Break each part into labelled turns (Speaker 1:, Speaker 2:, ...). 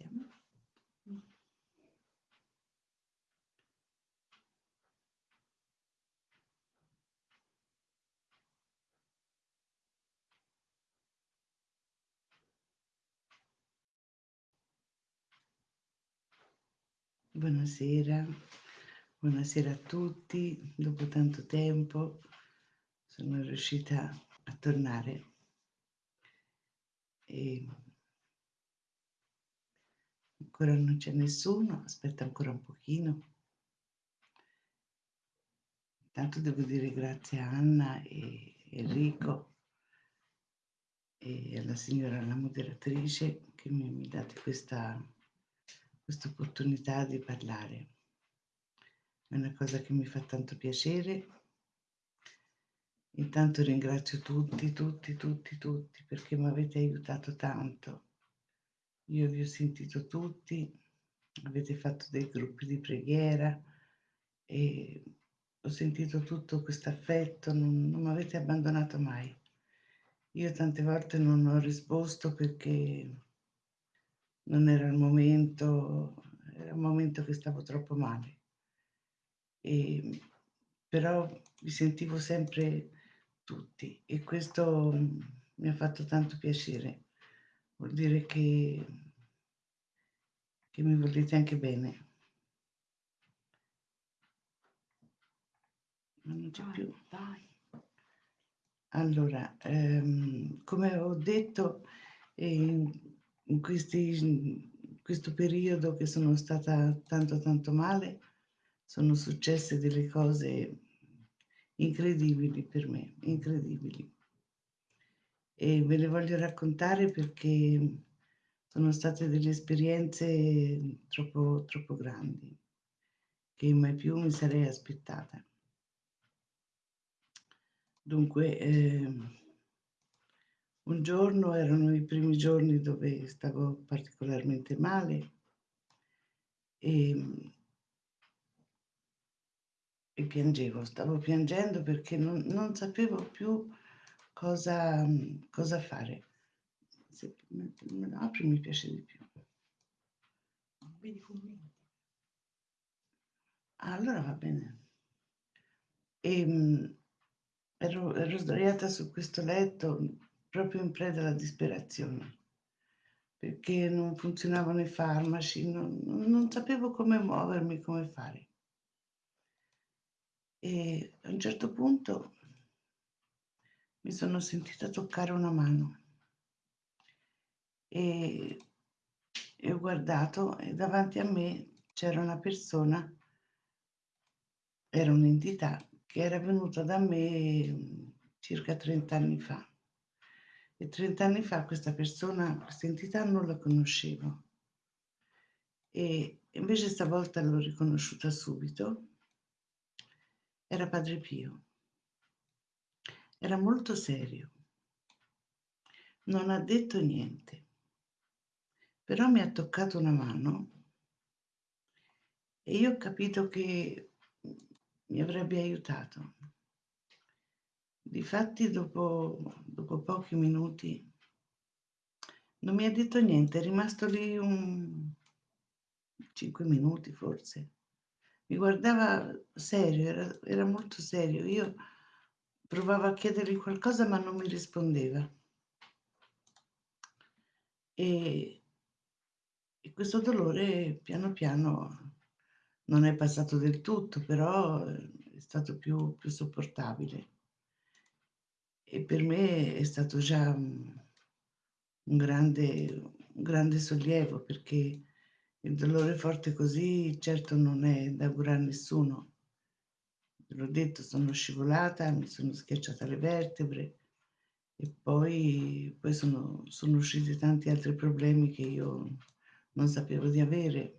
Speaker 1: Iniziamo. Buonasera, buonasera a tutti. Dopo tanto tempo sono riuscita a tornare e ancora non c'è nessuno, aspetta ancora un pochino. Intanto devo dire grazie a Anna e Enrico e alla signora la moderatrice che mi ha dato questa questa opportunità di parlare. È una cosa che mi fa tanto piacere. Intanto ringrazio tutti, tutti, tutti, tutti perché mi avete aiutato tanto. Io vi ho sentito tutti, avete fatto dei gruppi di preghiera e ho sentito tutto questo affetto, non, non mi avete abbandonato mai. Io tante volte non ho risposto perché non era il momento, era un momento che stavo troppo male. E, però vi sentivo sempre tutti e questo mi ha fatto tanto piacere. Vuol dire che, che mi volete anche bene. Ma non c'è più. Dai. Allora, ehm, come ho detto, eh, in, questi, in questo periodo che sono stata tanto tanto male sono successe delle cose incredibili per me, incredibili. E ve le voglio raccontare perché sono state delle esperienze troppo, troppo grandi che mai più mi sarei aspettata. Dunque, eh, un giorno erano i primi giorni dove stavo particolarmente male e, e piangevo, stavo piangendo perché non, non sapevo più cosa, cosa fare. Se me lo apri mi piace di più. Vedi commenti. Allora va bene. E, ero, ero sdraiata su questo letto proprio in preda alla disperazione perché non funzionavano i farmaci, non, non sapevo come muovermi, come fare. E a un certo punto mi sono sentita toccare una mano e, e ho guardato e davanti a me c'era una persona, era un'entità che era venuta da me circa 30 anni fa. E 30 anni fa questa persona, questa entità non la conoscevo. E invece stavolta l'ho riconosciuta subito. Era Padre Pio. Era molto serio. Non ha detto niente. Però mi ha toccato una mano e io ho capito che mi avrebbe aiutato. Difatti dopo, dopo pochi minuti non mi ha detto niente, è rimasto lì un cinque minuti forse. Mi guardava serio, era, era molto serio. Io provavo a chiedergli qualcosa ma non mi rispondeva. E, e questo dolore piano piano non è passato del tutto, però è stato più, più sopportabile e per me è stato già un, grande, un grande sollievo perché il dolore forte così certo non è da augurare a nessuno. L'ho detto, sono scivolata, mi sono schiacciata le vertebre e poi, poi sono, sono usciti tanti altri problemi che io non sapevo di avere.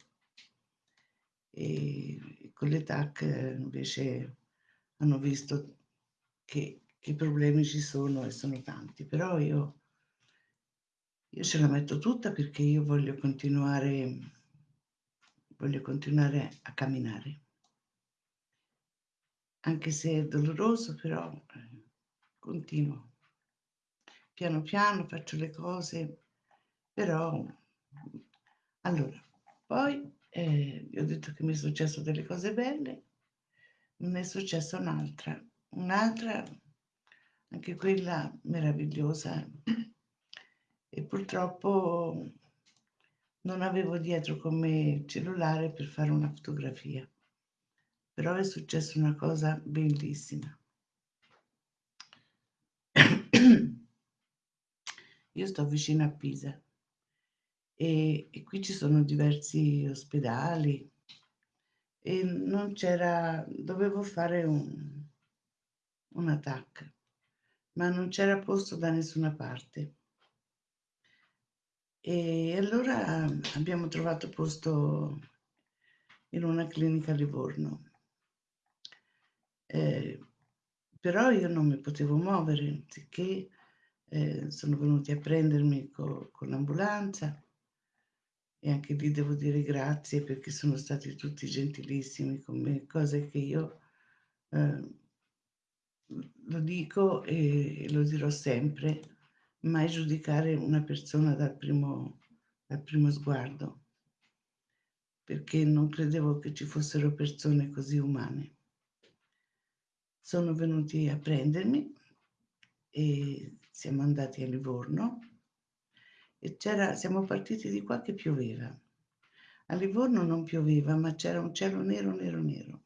Speaker 1: E con le TAC invece hanno visto che che problemi ci sono e sono tanti, però io, io ce la metto tutta perché io voglio continuare, voglio continuare a camminare. Anche se è doloroso, però eh, continuo. Piano piano faccio le cose, però Allora, poi eh, vi ho detto che mi è successo delle cose belle, ne è successa un'altra, un'altra, anche quella meravigliosa, e purtroppo non avevo dietro con me cellulare per fare una fotografia, però è successa una cosa bellissima. Io sto vicino a Pisa e, e qui ci sono diversi ospedali e non c'era, dovevo fare un, un attacco, ma non c'era posto da nessuna parte. E allora abbiamo trovato posto in una clinica a Livorno. Eh, però io non mi potevo muovere, sicché eh, sono venuti a prendermi co- con l'ambulanza e anche lì devo dire grazie perché sono stati tutti gentilissimi con me, cose che io eh, lo dico e lo dirò sempre, mai giudicare una persona dal primo, dal primo sguardo, perché non credevo che ci fossero persone così umane. Sono venuti a prendermi e siamo andati a Livorno e c'era, siamo partiti di qua che pioveva. A Livorno non pioveva, ma c'era un cielo nero, nero, nero.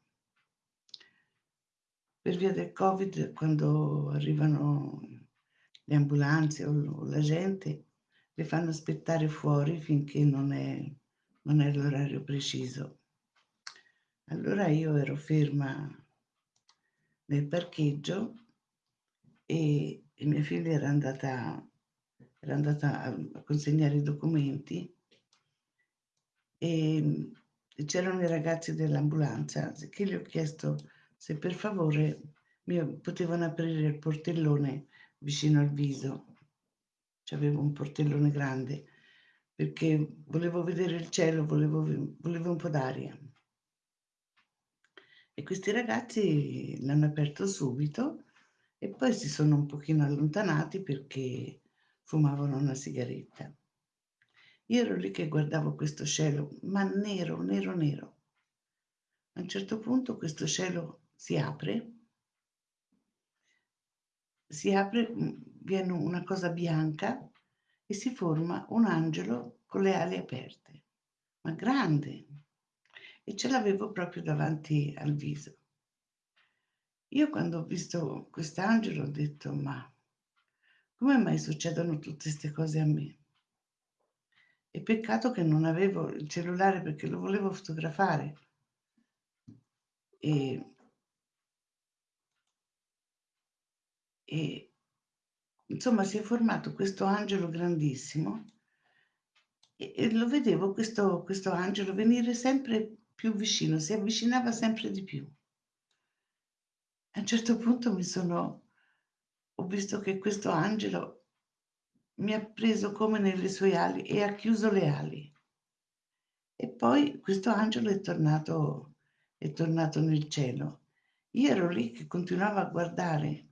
Speaker 1: Per via del Covid, quando arrivano le ambulanze o, la gente, le fanno aspettare fuori finché non è, non è l'orario preciso. Allora io ero ferma nel parcheggio e, e mia figlia era andata era andata a consegnare i documenti e, c'erano i ragazzi dell'ambulanza che gli ho chiesto se per favore mi potevano aprire il portellone vicino al viso. C'avevo un portellone grande perché volevo vedere il cielo, volevo, volevo un po' d'aria. E questi ragazzi l'hanno aperto subito e poi si sono un pochino allontanati perché fumavano una sigaretta. Io ero lì che guardavo questo cielo, ma nero, nero, nero. A un certo punto questo cielo si apre, si apre, mm, viene una cosa bianca e si forma un angelo con le ali aperte, ma grande. E ce l'avevo proprio davanti al viso. Io quando ho visto quest'angelo ho detto, ma come mai succedono tutte queste cose a me? E peccato che non avevo il cellulare perché lo volevo fotografare. E, e insomma si è formato questo angelo grandissimo e, e lo vedevo questo, questo angelo venire sempre più vicino, si avvicinava sempre di più. A un certo punto mi sono, ho visto che questo angelo mi ha preso come nelle sue ali e ha chiuso le ali. E poi questo angelo è tornato, è tornato nel cielo. Io ero lì che continuavo a guardare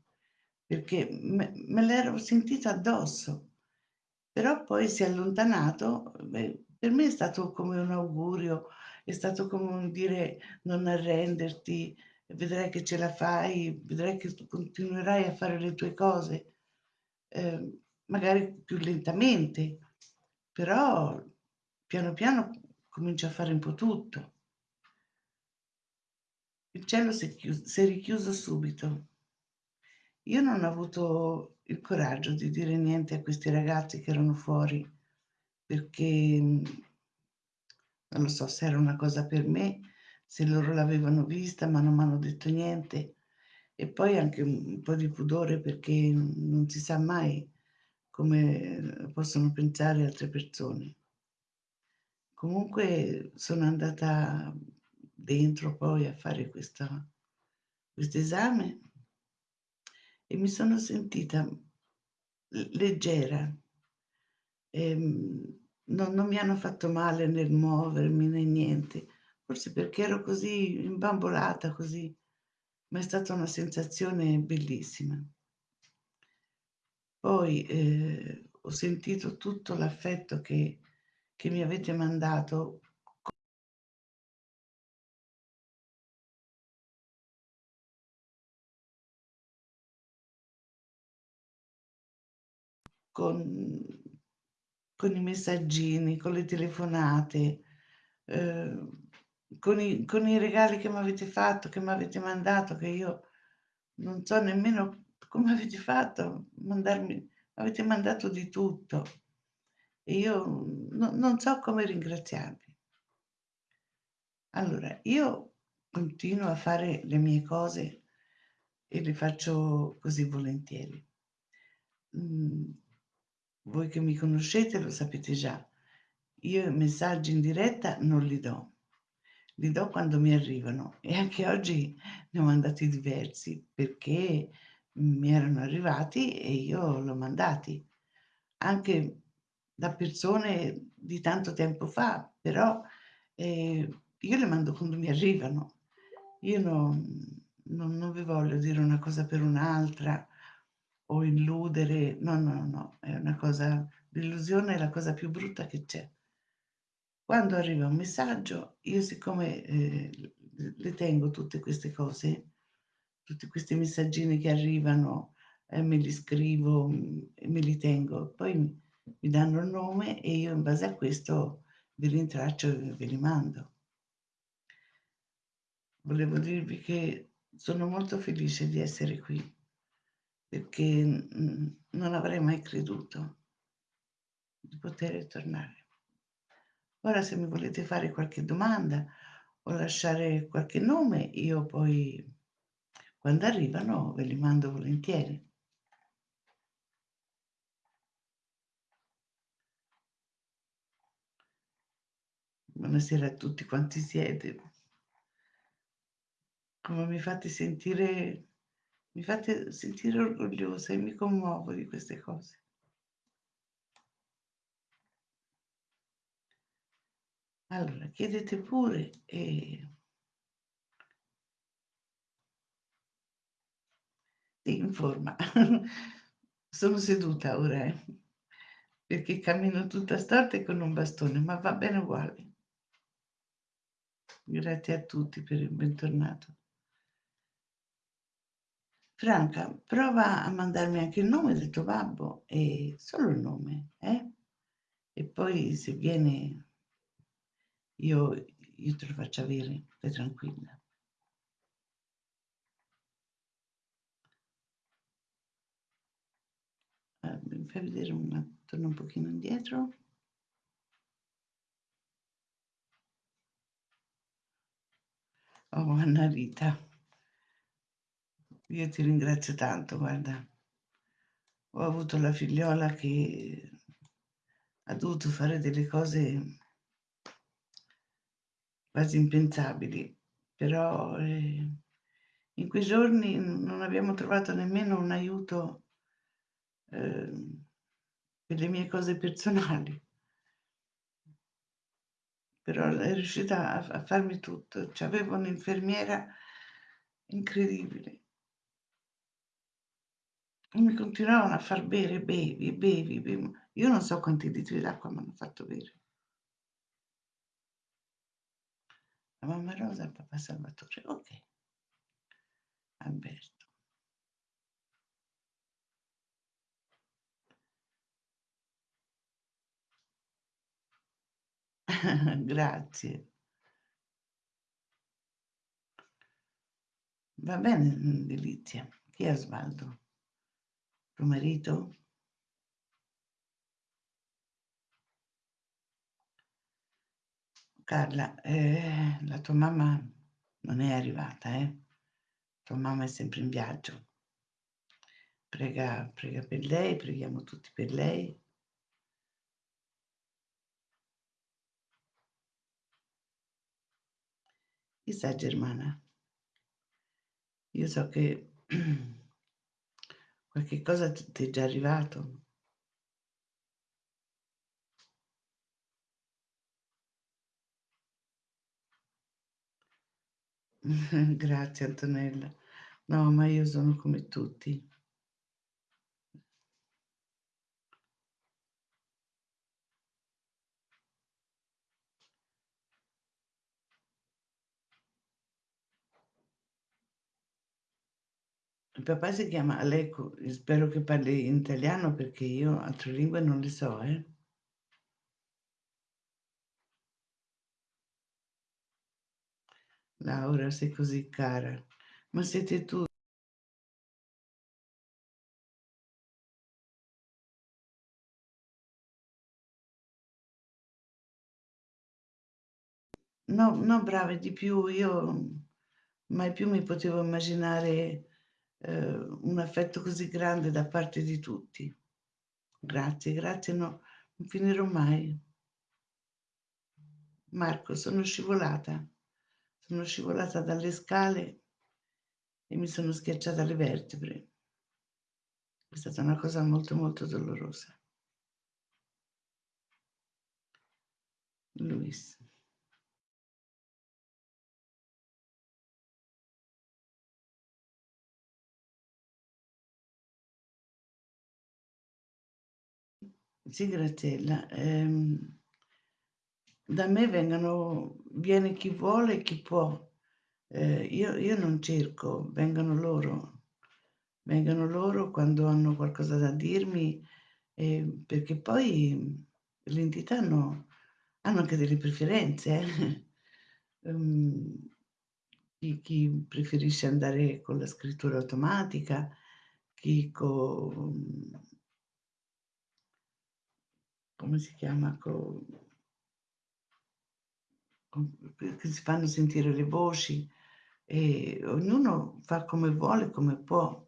Speaker 1: perché me, me l'ero sentito addosso, però poi si è allontanato. Beh, per me è stato come un augurio, è stato come un dire non arrenderti, vedrai che ce la fai, vedrai che continuerai a fare le tue cose, eh, magari più lentamente, però piano piano comincia a fare un po' tutto. Il cielo si è, chiuso, si è richiuso subito. Io non ho avuto il coraggio di dire niente a questi ragazzi che erano fuori, perché non lo so se era una cosa per me, se loro l'avevano vista ma non mi hanno detto niente. E poi anche un po' di pudore perché non si sa mai come possono pensare altre persone. Comunque sono andata dentro poi a fare questo esame e mi sono sentita leggera. E, ehm, non, non mi hanno fatto male nel muovermi né niente, forse perché ero così imbambolata, così, ma è stata una sensazione bellissima. Poi eh, ho sentito tutto l'affetto che, che mi avete mandato con, con i messaggini, con le telefonate, eh, con, i, con i regali che mi avete fatto, che mi avete mandato, che io non so nemmeno come avete fatto, mandarmi, avete mandato di tutto e io no, non so come ringraziarvi. Allora, io continuo a fare le mie cose e le faccio così volentieri. Mm, voi che mi conoscete lo sapete già, io i messaggi in diretta non li do, li do quando mi arrivano e anche oggi ne ho mandati diversi perché mi erano arrivati e io l'ho mandati, anche da persone di tanto tempo fa, però eh, io le mando quando mi arrivano. Io non, non, non vi voglio dire una cosa per un'altra o illudere, no, no, no, è una cosa, l'illusione è la cosa più brutta che c'è. Quando arriva un messaggio, io siccome eh, le tengo tutte queste cose, tutti questi messaggini che arrivano, eh, me li scrivo, me li tengo, poi mi danno il nome e io in base a questo vi rintraccio e ve li mando. Volevo dirvi che sono molto felice di essere qui perché non avrei mai creduto di poter tornare. Ora se mi volete fare qualche domanda o lasciare qualche nome, io poi quando arrivano ve li mando volentieri. Buonasera a tutti quanti siete. Come mi fate sentire mi fate sentire orgogliosa e mi commuovo di queste cose. Allora, chiedete pure e... Sì, in. Sono seduta ora, eh? perché cammino tutta storta e con un bastone, ma va bene uguale. Grazie a tutti per il bentornato. Franca, prova a mandarmi anche il nome del tuo babbo e solo il nome, eh? E poi se viene io, io te lo faccio avere, stai tranquilla. Allora, mi fai vedere un torno un pochino indietro. Oh, Anna Rita. Io ti ringrazio tanto, guarda. Ho avuto la figliola che ha dovuto fare delle cose quasi impensabili, però eh, in quei giorni non abbiamo trovato nemmeno un aiuto eh, per le mie cose personali. Però è riuscita a, a farmi tutto. Cioè, avevo un'infermiera incredibile mi continuavano a far bere, bevi, bevi, bevi. Io non so quanti litri d'acqua mi hanno fatto bere. La mamma Rosa il papà Salvatore. Ok. Alberto. Grazie. Va bene, Delizia. Chi è Osvaldo? Tuo marito? Carla, eh, la tua mamma non è arrivata, eh? Tua mamma è sempre in viaggio. Prega, prega per lei, preghiamo tutti per lei. Chissà Germana, io so che qualche cosa ti è già arrivato. Grazie Antonella. No, ma io sono come tutti. Il papà si chiama Aleco, spero che parli in italiano perché io altre lingue non le so, eh. Laura, sei così cara. Ma siete tu No, no brave di più, io mai più mi potevo immaginare, ehm, un affetto così grande da parte di tutti. Grazie, grazie, no, non finirò mai. Marco, sono scivolata. Sono scivolata dalle scale e mi sono schiacciata le vertebre. È stata una cosa molto, molto dolorosa. Luis. Sì, Graziella, ehm, da me vengono viene chi vuole e chi può. Ehm, io io non cerco, vengono loro. Vengono loro quando hanno qualcosa da dirmi, ehm, perché poi le entità hanno hanno anche delle preferenze, eh. Uhm, chi chi preferisce andare con la scrittura automatica, chi con come si chiama, co con che si fanno sentire le voci e ognuno fa come vuole, come può.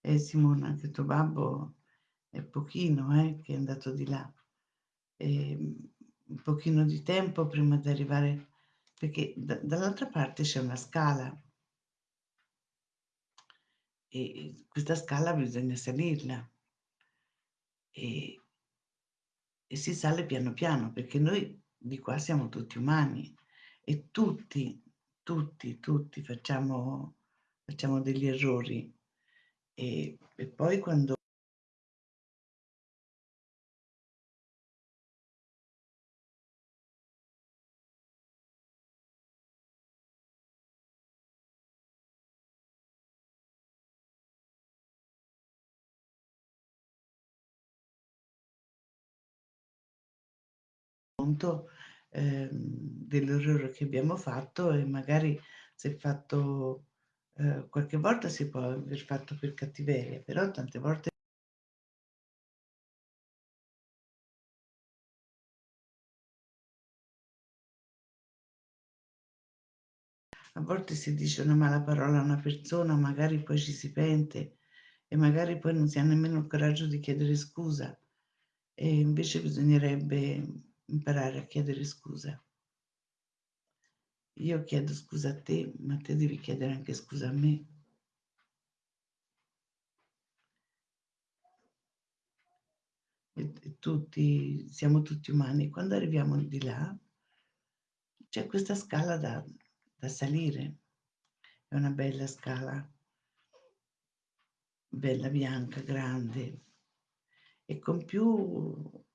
Speaker 1: Eh Simona, anche tuo babbo è pochino, eh, che è andato di là. Ehm, un pochino di tempo prima di arrivare perché da dall'altra parte c'è una scala. E questa scala bisogna salirla. E e si sale piano piano, perché noi di qua siamo tutti umani e tutti, tutti, tutti facciamo facciamo degli errori. E e poi quando conto, ehm, dell'errore che abbiamo fatto e magari se fatto ehm, qualche volta si può aver fatto per cattiveria, però tante volte a volte si dice una mala parola a una persona, magari poi ci si pente e magari poi non si ha nemmeno il coraggio di chiedere scusa. E invece bisognerebbe imparare a chiedere scusa. Io chiedo scusa a te, ma te devi chiedere anche scusa a me. E, tutti, siamo tutti umani. Quando arriviamo di là, c'è questa scala da, da salire. È una bella scala, bella bianca, grande. E con più,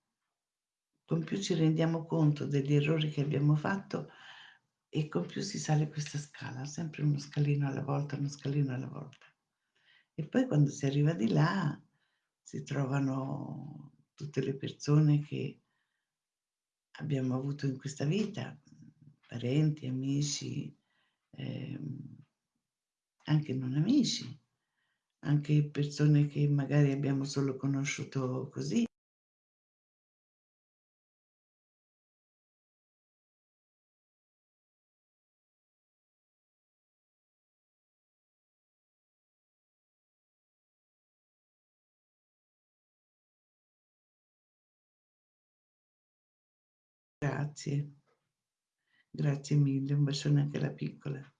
Speaker 1: con più ci rendiamo conto degli errori che abbiamo fatto, e con più si sale questa scala, sempre uno scalino alla volta, uno scalino alla volta. E poi quando si arriva di là si trovano tutte le persone che abbiamo avuto in questa vita, parenti, amici, ehm, anche non amici, anche persone che magari abbiamo solo conosciuto così. Grazie. Grazie mille, un bacione anche alla piccola.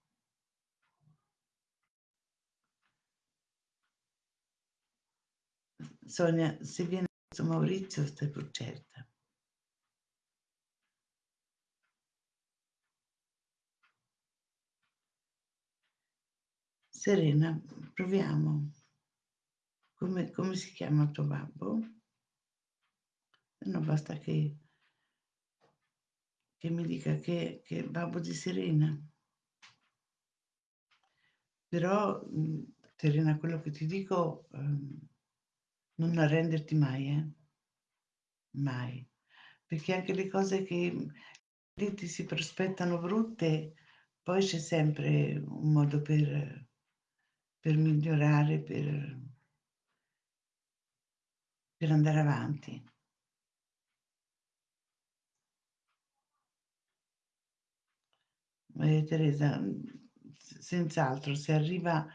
Speaker 1: Sonia, se viene questo Maurizio stai pur certa. Serena, proviamo. Come, come si chiama tuo babbo? No, basta che, che mi dica che, che è babbo di Serena. Però, Serena, quello che ti dico, ehm, non arrenderti mai, eh. Mai. Perché anche le cose che, ti si prospettano brutte, poi c'è sempre un modo per per migliorare, per per andare avanti. Eh, Teresa, senz'altro, se arriva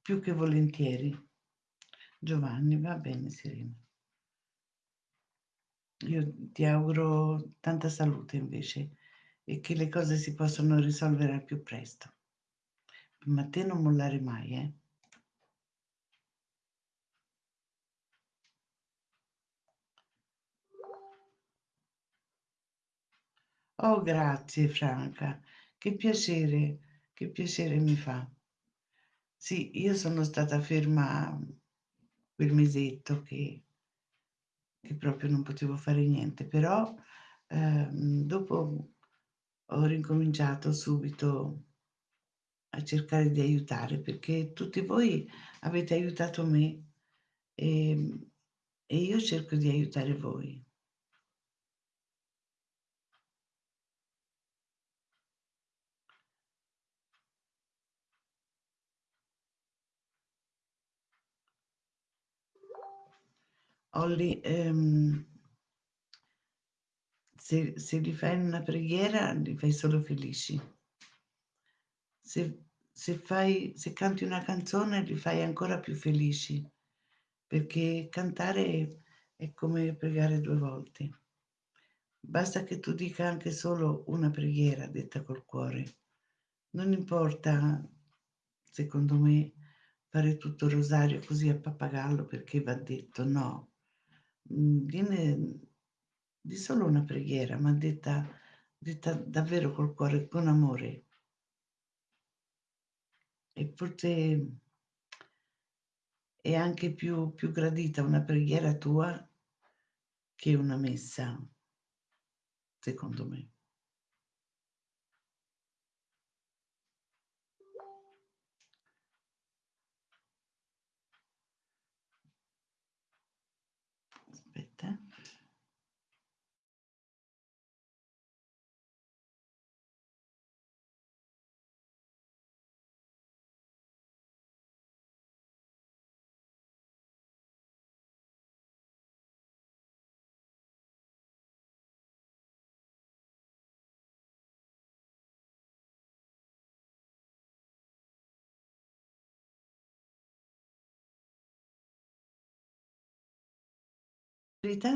Speaker 1: più che volentieri. Giovanni, va bene Serena. Io ti auguro tanta salute invece e che le cose si possano risolvere al più presto. Ma te non mollare mai, eh. Oh, grazie Franca, che piacere, che piacere mi fa. Sì, io sono stata ferma quel mesetto che che proprio non potevo fare niente, però, ehm, dopo ho ricominciato subito a cercare di aiutare, perché tutti voi avete aiutato me, ehm, e io cerco di aiutare voi. Olly, ehm se se li fai una preghiera, li fai solo felici. Se se fai se canti una canzone, li fai ancora più felici, perché cantare è come pregare 2 volte. Basta che tu dica anche solo una preghiera detta col cuore. Non importa, secondo me, fare tutto il rosario così a pappagallo perché va detto, no. Mhmm, viene di solo una preghiera, ma detta detta davvero col cuore, con amore. E forse è anche più più gradita una preghiera tua che una messa, secondo me. Aspetta eh. Verità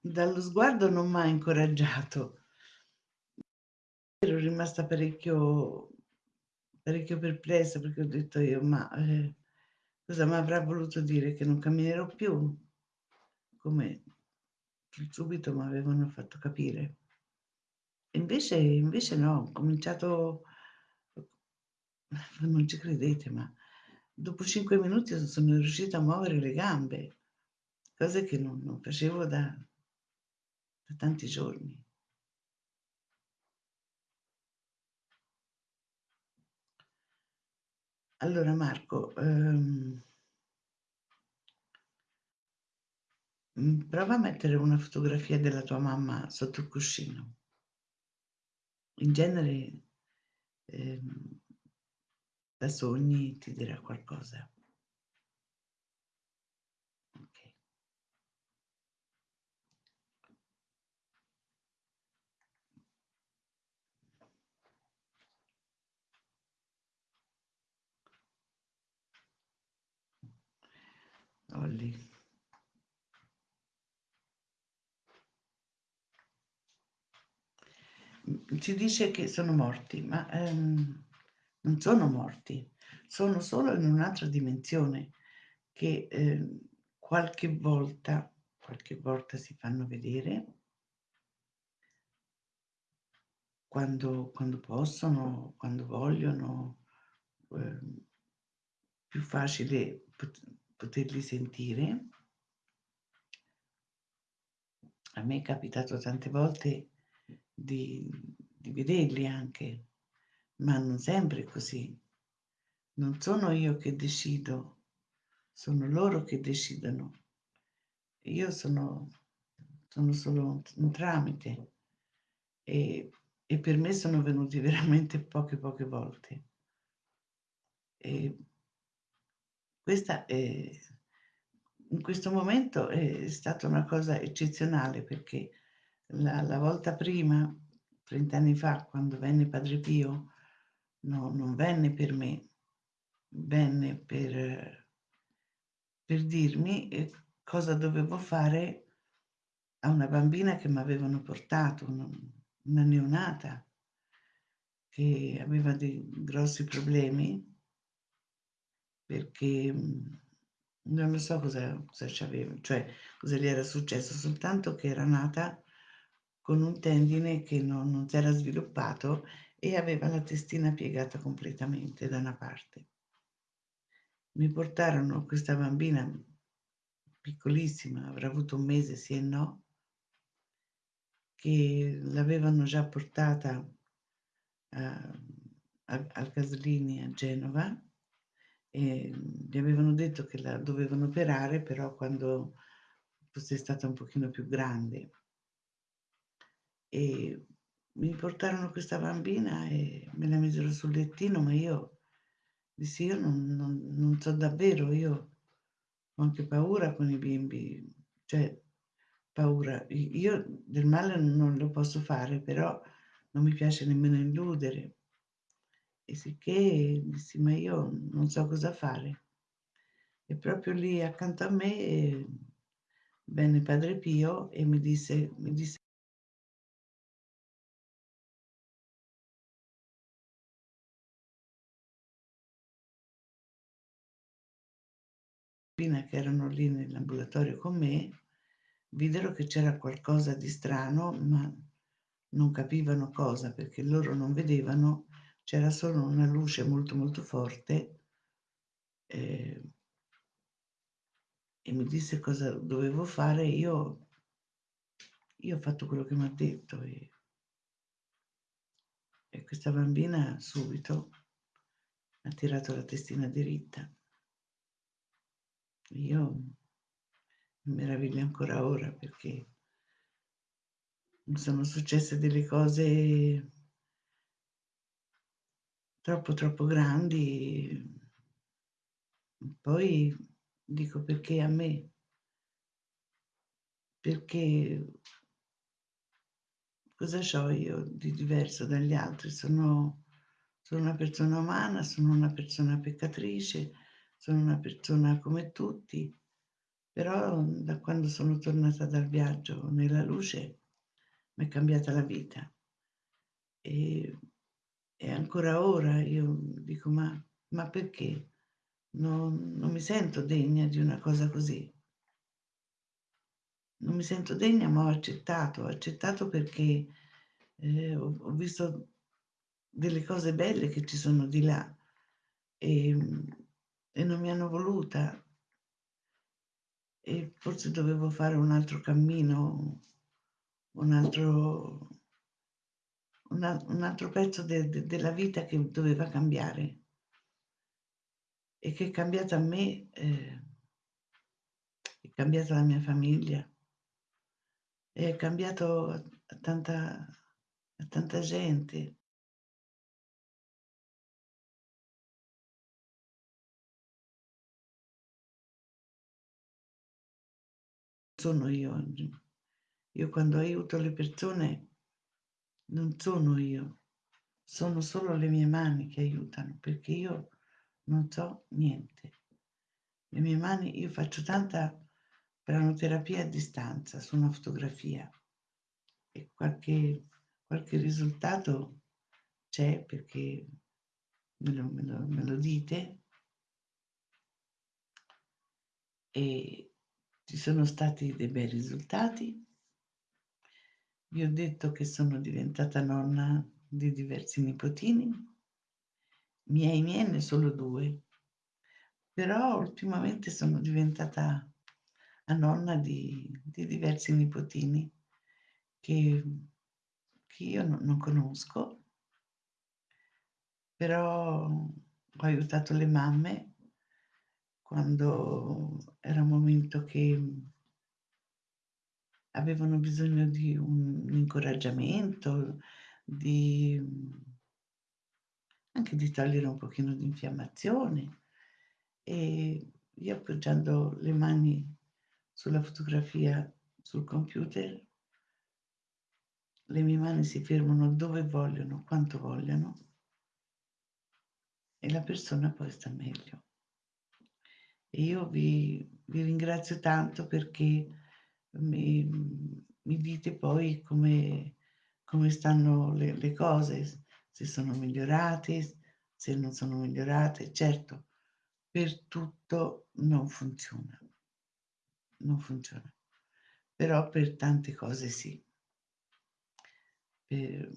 Speaker 1: dallo sguardo non m'ha incoraggiato. Ero rimasta parecchio parecchio perplessa perché ho detto io: "Ma, ehm, cosa m'avrà voluto dire? Che non camminerò più?" Come subito m'avevano fatto capire. Invece invece no, ho cominciato non ci credete, ma dopo 5 minuti sono riuscita a muovere le gambe, cose che non non facevo da da tanti giorni. Allora Marco, ehm mhmm, prova a mettere una fotografia della tua mamma sotto il cuscino. In genere, ehm da sogni ti dirà qualcosa. Olli. Mhmm, ci dice che sono morti, ma, ehm, non sono morti, sono solo in un'altra dimensione che, ehm, qualche volta qualche volta si fanno vedere quando quando possono, quando vogliono, ehm, più facile poterli sentire. A me è capitato tante volte di di vederli anche, ma non sempre così. Non sono io che decido, sono loro che decidono. Io sono sono solo un tramite e e per me sono venuti veramente poche, poche volte. E questa è in questo momento è stata una cosa eccezionale perché la la volta prima, 30 anni fa, quando venne Padre Pio, no non venne per me, venne per per dirmi, ehm, cosa dovevo fare a una bambina che m'avevano portato, una una neonata che aveva dei grossi problemi perché, mhmm, non so cosa cosa c'aveva, cioè cosa gli era successo, soltanto che era nata con un tendine che non non s'era sviluppato e aveva la testina piegata completamente da una parte. Mi portarono questa bambina piccolissima, avrà avuto 1 mese sì e no che l'avevano già portata, uhm, al al Gaslini a Genova e gli avevano detto che la dovevano operare, però quando fosse stata un pochino più grande. E mi portarono questa bambina e me la misero sul lettino, ma io dissi: "Io non non non so davvero, io ho anche paura con i bimbi, cioè paura, io del male non lo posso fare, però non mi piace nemmeno illudere". E sicché dissi: "Ma io non so cosa fare". E proprio lì accanto a me, venne Padre Pio e mi disse mi disse che erano lì nell'ambulatorio con me, videro che c'era qualcosa di strano, ma non capivano cosa, perché loro non vedevano, c'era solo una luce molto, molto forte, ehm e mi disse cosa dovevo fare, io io ho fatto quello che m'ha detto e e questa bambina subito ha tirato la testina diritta. Io mi meraviglio ancora ora perché mi sono successe delle cose troppo, troppo grandi. Poi dico: "Perché a me?" Perché cosa c'ho io di diverso dagli altri? Sono sono una persona umana, sono una persona peccatrice, sono una persona come tutti, però da quando sono tornata dal viaggio nella luce m'è cambiata la vita. E e ancora ora io dico: "Ma ma perché? Non non mi sento degna di una cosa così". Non mi sento degna, ma ho accettato. Ho accettato perché, ehm, ho ho visto delle cose belle che ci sono di là, ehm, e non mi hanno voluta. E forse dovevo fare un altro cammino, un altro un al un altro pezzo de de della vita che doveva cambiare. E che è cambiata a me, ehm è cambiata la mia famiglia. È cambiato a tanta a tanta gente. Sono io oggi. Io quando aiuto le persone non sono io, sono solo le mie mani che aiutano, perché io non so niente. Le mie mani io faccio tanta pranoterapia a distanza su una fotografia e qualche qualche risultato c'è perché me lo me lo me lo dite. E ci sono stati dei bei risultati. Vi ho detto che sono diventata nonna di diversi nipotini. Miei miei ne solo 2. Però ultimamente sono diventata a nonna di di diversi nipotini che che io no non conosco. Però ho aiutato le mamme quando era un momento che avevano bisogno di un incoraggiamento, di anche di togliere un pochino di infiammazione e io appoggiando le mani sulla fotografia sul computer, le mie mani si fermano dove vogliono, quanto vogliono e la persona poi sta meglio. E io vi, vi ringrazio tanto perché mi, mi dite poi come, come stanno le, le cose, se sono migliorate, se non sono migliorate. Certo, per tutto non funziona, non funziona, però per tante cose sì, per,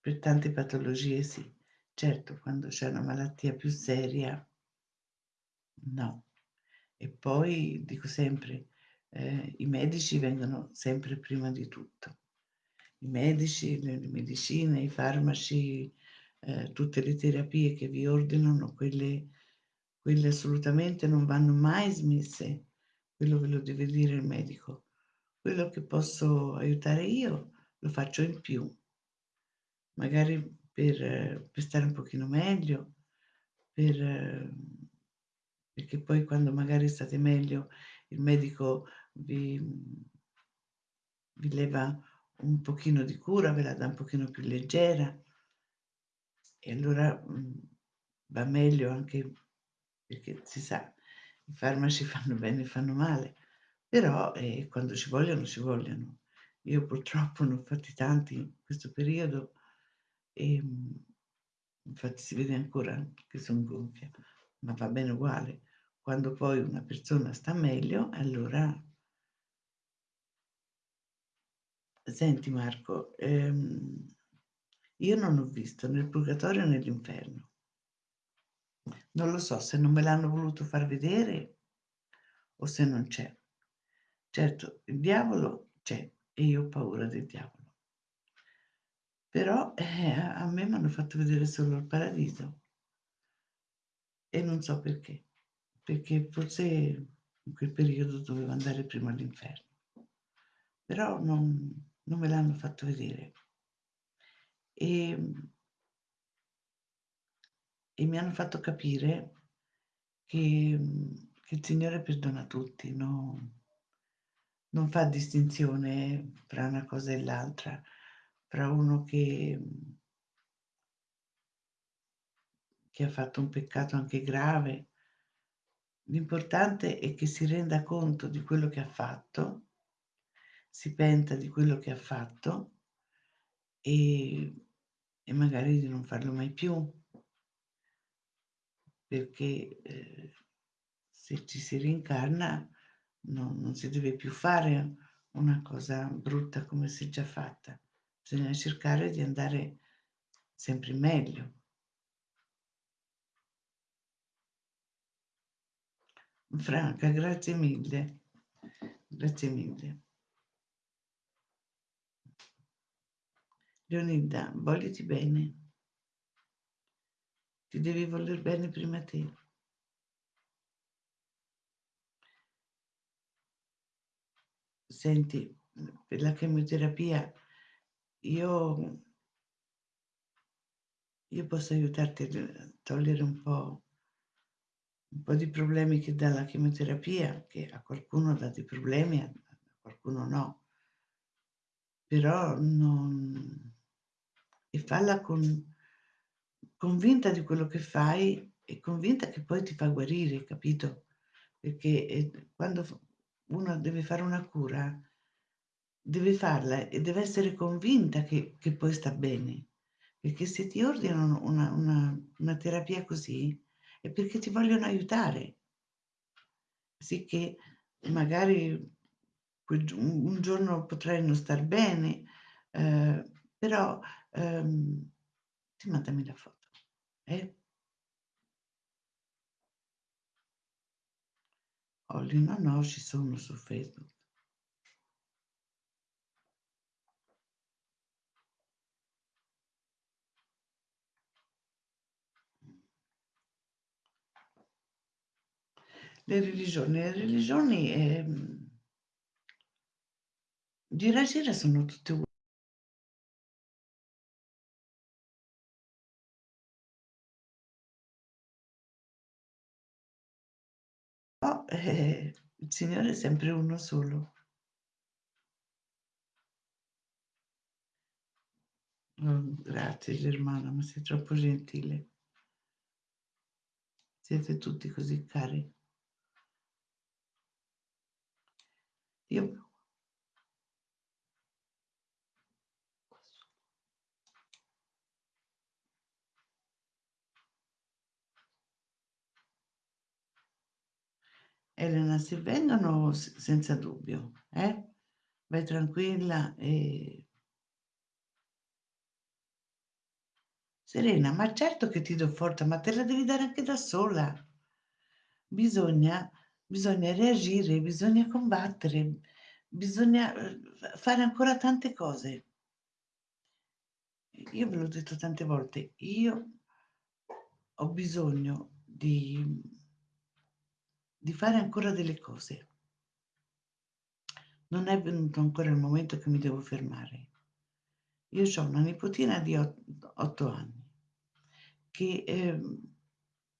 Speaker 1: per tante patologie sì. Certo, quando c'è una malattia più seria, no. E poi dico sempre, eh, i medici vengono sempre prima di tutto. I medici, le, medicine, i farmaci, eh, tutte le terapie che vi ordinano, quelle, quelle assolutamente non vanno mai smesse. Quello ve lo deve dire il medico. Quello che posso aiutare io lo faccio in più. Magari per, per stare un pochino meglio, per, perché poi quando magari state meglio il medico vi, vi leva un pochino di cura, ve la dà un pochino più leggera e allora va meglio anche perché si sa, i farmaci fanno bene e fanno male, però eh, quando ci vogliono, ci vogliono. Io purtroppo ne ho fatti tanti in questo periodo e infatti si vede ancora che sono gonfia, ma va bene uguale. Quando poi una persona sta meglio, allora... Senti Marco, ehm, io non ho visto né il purgatorio né l'inferno. Non lo so se non me l'hanno voluto far vedere o se non c'è. Certo, il diavolo c'è e io ho paura del diavolo. Però eh, a me mi hanno fatto vedere solo il paradiso e non so perché, perché forse in quel periodo dovevo andare prima all'inferno, però non, non me l'hanno fatto vedere. E, e mi hanno fatto capire che, che il Signore perdona tutti, no? non fa distinzione fra una cosa e l'altra, fra uno che, che ha fatto un peccato anche grave. L'importante è che si renda conto di quello che ha fatto, si penta di quello che ha fatto e, e magari di non farlo mai più, perché eh, se ci si rincarna non, non si deve più fare una cosa brutta come si è già fatta, bisogna cercare di andare sempre meglio. Franca, grazie mille, grazie mille. Leonida, vogliti bene. Ti devi voler bene prima te. Senti, per la chemioterapia io, io posso aiutarti a togliere un po', un po' di problemi che dà la chemioterapia, che a qualcuno dà dei problemi, a qualcuno no. Però non... E falla con, convinta di quello che fai e convinta che poi ti fa guarire, capito? Perché eh, quando uno deve fare una cura, deve farla e deve essere convinta che, che poi sta bene. Perché se ti ordinano una, una, una terapia così è perché ti vogliono aiutare. Sì che magari un giorno potrai non star bene, eh, però ehm, ti mandami la foto. Eh? Olli, no, no, ci sono su Facebook. Le religioni, le religioni ehm, di raggiungere sono tutte uguali. Eh, il Signore è sempre uno solo. Oh, grazie Germana, ma sei troppo gentile. Siete tutti così cari. Io Elena, se vengono senza dubbio, eh, vai tranquilla e Serena, ma certo che ti do forza, ma te la devi dare anche da sola. Bisogna bisogna reagire, bisogna combattere, bisogna, f fare ancora tante cose. Io ve l'ho detto tante volte, io ho bisogno di di fare ancora delle cose. Non è venuto ancora il momento che mi devo fermare. Io c'ho una nipotina di ot 8 anni che ehm,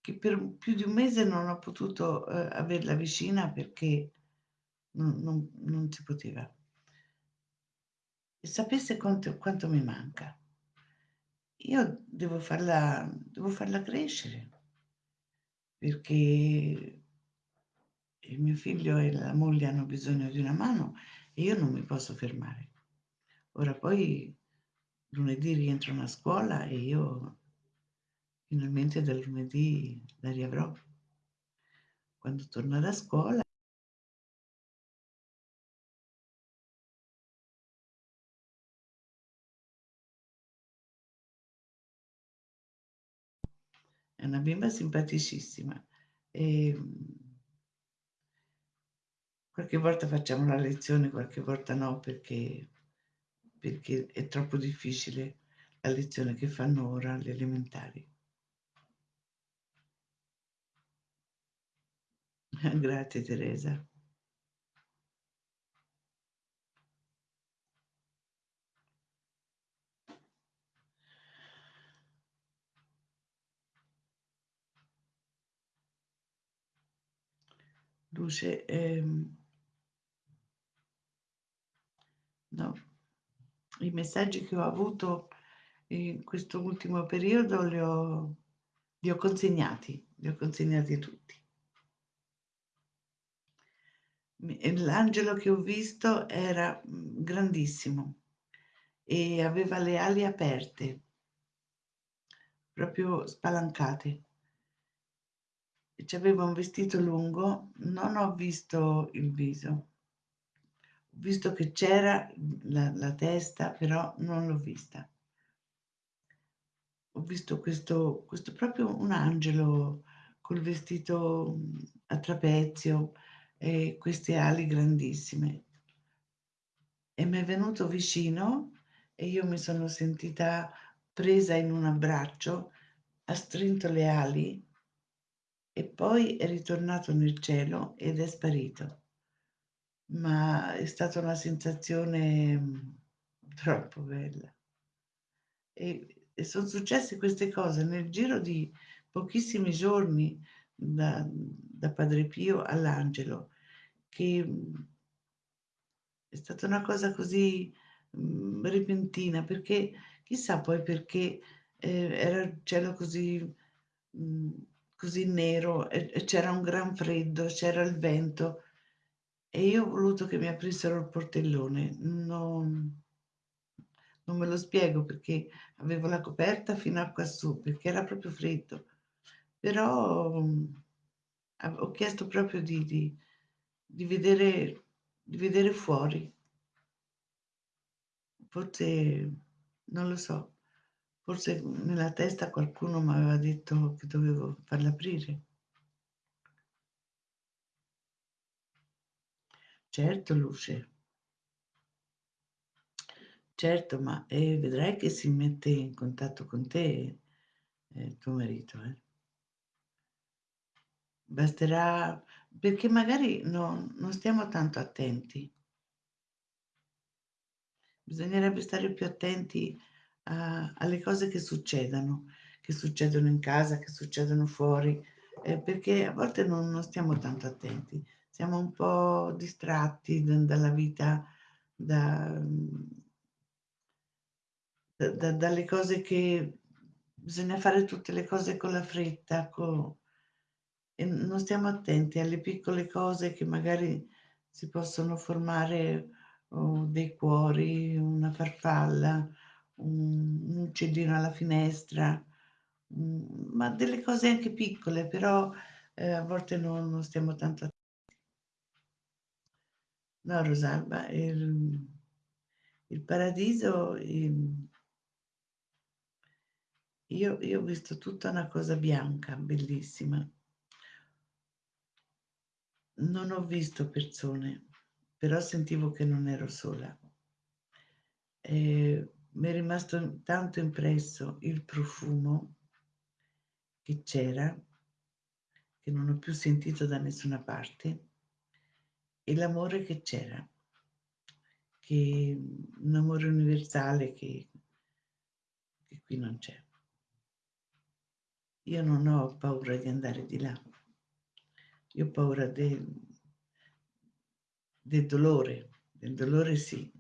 Speaker 1: che per più di un mese non ho potuto, uhm, averla vicina perché non non non si poteva. E sapesse quanto quanto mi manca. Io devo farla devo farla crescere. Perché il mio figlio e la moglie hanno bisogno di una mano e io non mi posso fermare. Ora poi lunedì rientrano a scuola e io finalmente dal lunedì la riavrò. Quando torna da scuola È una bimba simpaticissima. Ehm qualche volta facciamo la lezione, qualche volta no, perché perché è troppo difficile la lezione che fanno ora alle elementari. Grazie Teresa. Luce, ehm No. I messaggi che ho avuto in questo ultimo periodo li ho li ho consegnati, li ho consegnati tutti. L'angelo che ho visto era, mhmm, grandissimo e aveva le ali aperte. Proprio spalancate. C'aveva un vestito lungo, non ho visto il viso. Visto che c'era, la la testa, però non l'ho vista. Ho visto questo questo proprio un angelo col vestito, a trapezio e queste ali grandissime. E m'è venuto vicino e io mi sono sentita presa in un abbraccio, ha strinto le ali e poi è ritornato nel cielo ed è sparito. Ma è stata una sensazione, mhmm, troppo bella. E e son successe queste cose nel giro di pochissimi giorni da da Padre Pio all'angelo che, mhmm è stata una cosa così, mhmm, repentina, perché chissà poi perché, ehm, era il cielo così mhmm, così nero e e c'era un gran freddo, c'era il vento e io ho voluto che mi aprissero il portellone. Non non me lo spiego perché avevo la coperta fino a quassù, perché era proprio freddo. Però, av ho chiesto proprio di di di vedere di vedere fuori. Forse non lo so, forse, nella testa qualcuno m'aveva detto che dovevo farla aprire. Certo Luce. Certo, ma, ehm, vedrai che si mette in contatto con te, ehm, tuo marito, eh. Basterà perché magari non non stiamo tanto attenti. Bisognerebbe stare più attenti a alle cose che succedono, che succedono in casa, che succedono fuori, ehm, perché a volte non non stiamo tanto attenti. Siamo un po' distratti dalla vita, da da da dalle cose che bisogna fare tutte le cose con la fretta, co e non stiamo attenti alle piccole cose che magari si possono formare, o dei cuori, una farfalla, un un uccellino alla finestra, mhmm, ma delle cose anche piccole, però, ehm, a volte non non stiamo tanto a No Rosalba, il il paradiso, ehm io io ho visto tutta una cosa bianca, bellissima. Non ho visto persone, però sentivo che non ero sola. Ehm, m'è rimasto tanto impresso il profumo che c'era, che non ho più sentito da nessuna parte e l'amore che c'era, che un amore universale che che qui non c'è. Io non ho paura di andare di là. Io ho paura de del dolore, del dolore sì.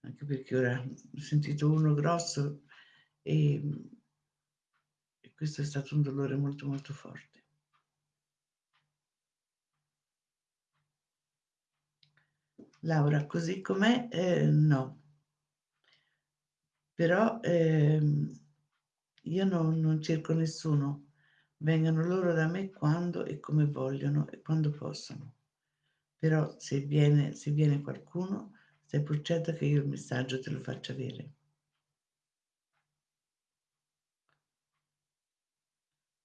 Speaker 1: Anche perché ora ho sentito uno grosso, ehm e questo è stato un dolore molto, molto forte. Laura, così com'è, ehm, no. Però, ehm, io non non cerco nessuno. Vengano loro da me quando e come vogliono e quando possono. Però se viene se viene qualcuno, stai pur certa che io il messaggio te lo faccio avere.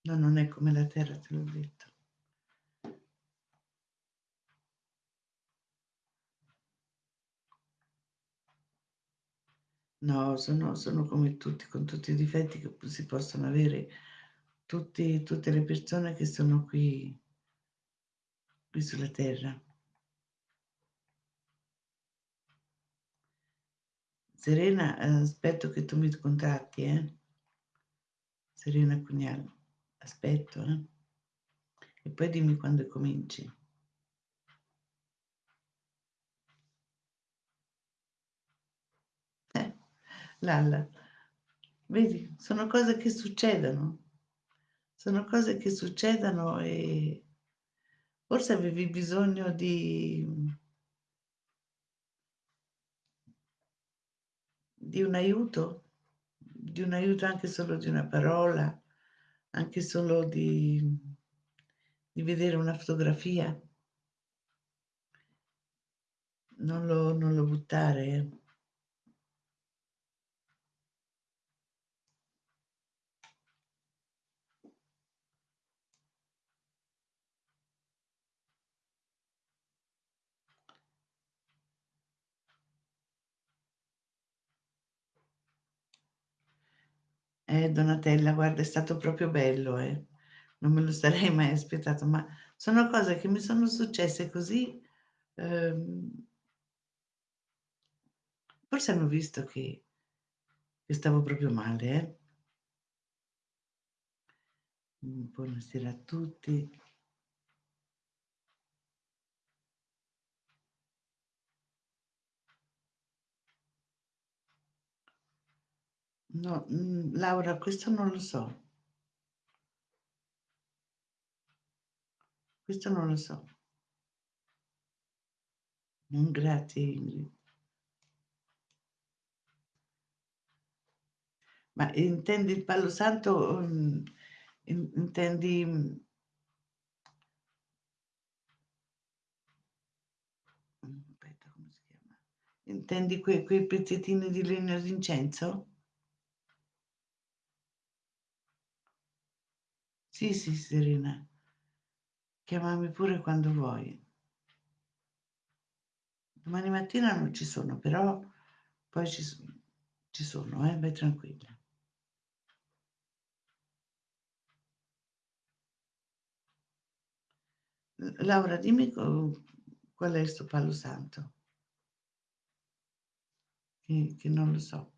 Speaker 1: No, non è come la terra, te l'ho detto. No, sono sono come tutti, con tutti i difetti che si possono avere tutti tutte le persone che sono qui qui sulla terra. Serena, ehm, aspetto che tu mi contatti, eh. Serena Pugnal, aspetto, eh. E poi dimmi quando cominci. Eh, Lalla, vedi, sono cose che succedono. Sono cose che succedono e forse avevi bisogno di di un aiuto? Di un aiuto anche solo di una parola, anche solo di di vedere una fotografia? Non lo non lo buttare, eh. Donatella, guarda, è stato proprio bello, eh. Non me lo sarei mai aspettato, ma sono cose che mi sono successe così, ehm forse hanno visto che che stavo proprio male, eh. Buonasera a tutti. No, mhmm, Laura, questo non lo so. Questo non lo so. Grazie Ingrid. Ma intendi il Palo Santo, in intendi Mhmm, aspetta, come si chiama? Intendi que quei pezzettini di legno d'incenso? Sì, sì, Serena. Chiamami pure quando vuoi. Domani mattina non ci sono, però poi ci ci sono, eh, vai tranquilla. Laura dimmi qual è 'sto palo santo. Che che non lo so.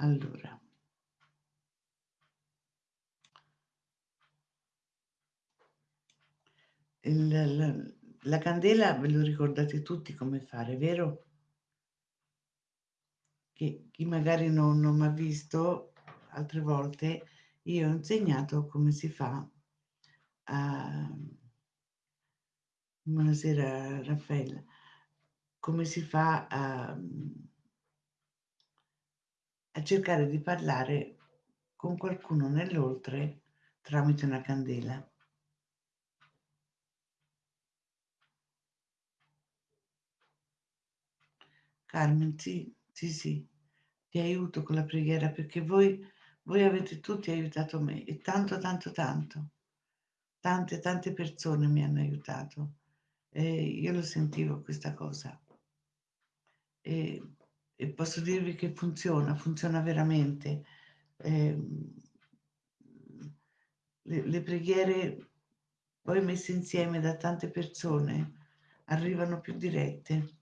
Speaker 1: Allora. Il la la candela ve lo ricordate tutti come fare, vero? Che chi magari non non m'ha visto altre volte, io ho insegnato come si fa a buonasera Raffaella, come si fa a a cercare di parlare con qualcuno nell'oltre tramite una candela. Carmen, sì, sì, sì, ti aiuto con la preghiera perché voi voi avete tutti aiutato me e tanto, tanto, tanto. Tante, tante persone mi hanno aiutato e io lo sentivo questa cosa. E e posso dirvi che funziona, funziona veramente. Ehm, le le preghiere poi messe insieme da tante persone arrivano più dirette.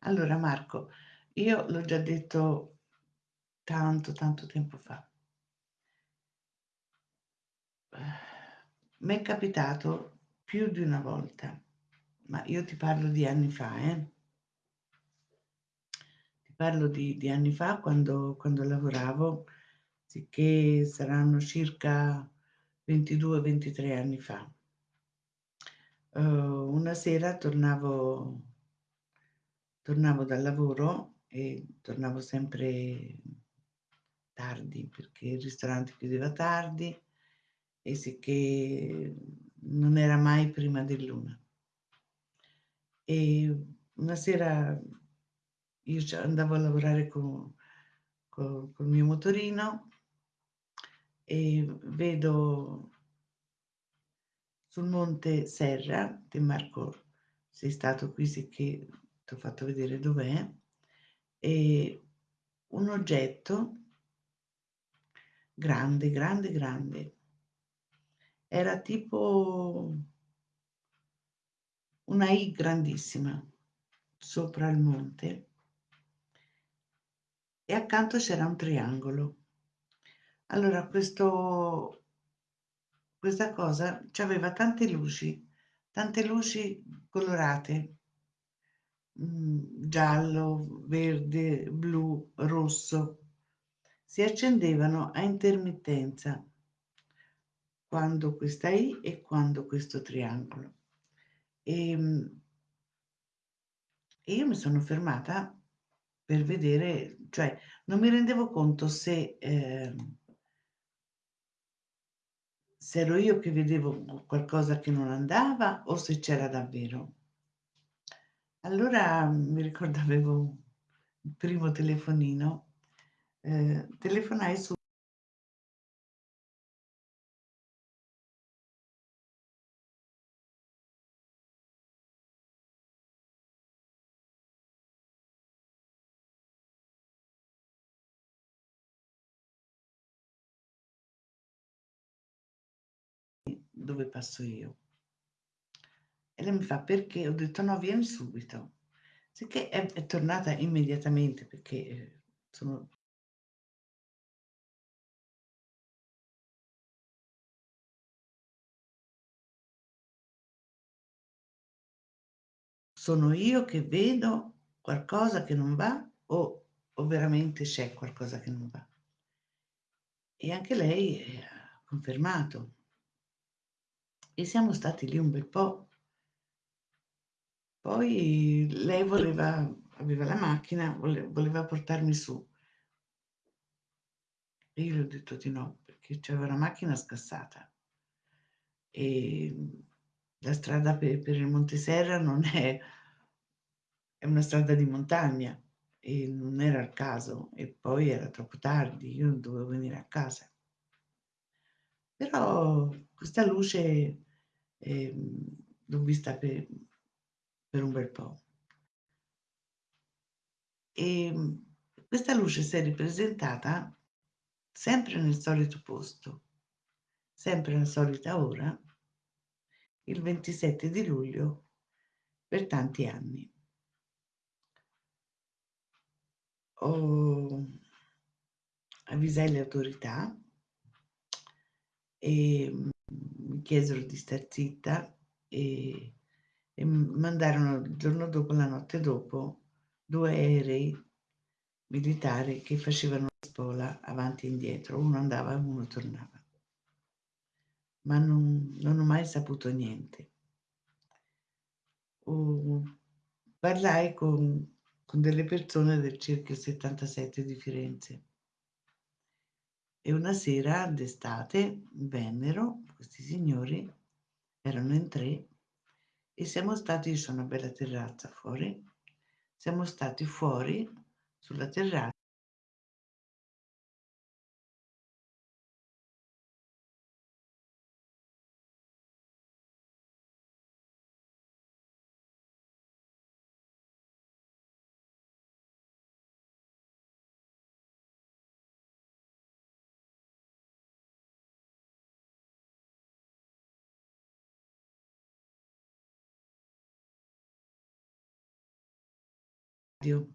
Speaker 1: Allora Marco, io l'ho già detto tanto, tanto tempo fa. M'è capitato più di una volta, ma io ti parlo di anni fa, eh. Ti parlo di di anni fa quando quando lavoravo, sicché saranno circa 22, 23 anni fa. Uhm, una sera tornavo tornavo dal lavoro e tornavo sempre tardi, perché il ristorante chiudeva tardi e sicché non era mai prima dell'1. E una sera io andavo a lavorare co co col mio motorino e vedo sul monte Serra, te Marco sei stato qui sicché t'ho fatto vedere dov'è, ehm, un oggetto grande, grande, grande. Era tipo una I grandissima sopra il monte e accanto c'era un triangolo. Allora questo questa cosa c'aveva tante luci, tante luci colorate, mhmm, giallo, verde, blu, rosso. Si accendevano a intermittenza quando questa I e quando questo triangolo. Ehm e io mi sono fermata per vedere cioè non mi rendevo conto se, ehm se ero io che vedevo qualcosa che non andava o se c'era davvero. Allora mi ricordo avevo il primo telefonino, ehm, telefonai su dove passo io. E lei mi fa: "Perché?" Ho detto: "No, vieni subito." Sicché è è tornata immediatamente perché, ehm, sono sono io che vedo qualcosa che non va o o veramente c'è qualcosa che non va. E anche lei, ehm, ha confermato. E siamo stati lì un bel po'. Poi lei voleva aveva la macchina, vole voleva portarmi su. E io le ho detto di no, perché c'aveva la macchina scassata. Ehm, la strada pe per il Monte Serra non è è una strada di montagna e non era il caso e poi era troppo tardi, io dovevo venire a casa. Però questa luce, ehm, l'ho vista pe per un bel po'. Ehm, questa luce s'è ripresentata sempre nel solito posto, sempre alla solita ora, il 27 di luglio per tanti anni. Ho avvisai le autorità e mi chiesero di star zitta e e mandarono il giorno dopo, la notte dopo, 2 aerei militari che facevano spola avanti e indietro, uno andava e uno tornava. Ma non non ho mai saputo niente. Uhm, parlai con con delle persone del cerchio 77 di Firenze. E una sera d'estate vennero questi signori, erano in 3, e siamo stati c'è una bella terrazza fuori, siamo stati fuori sulla terra radio.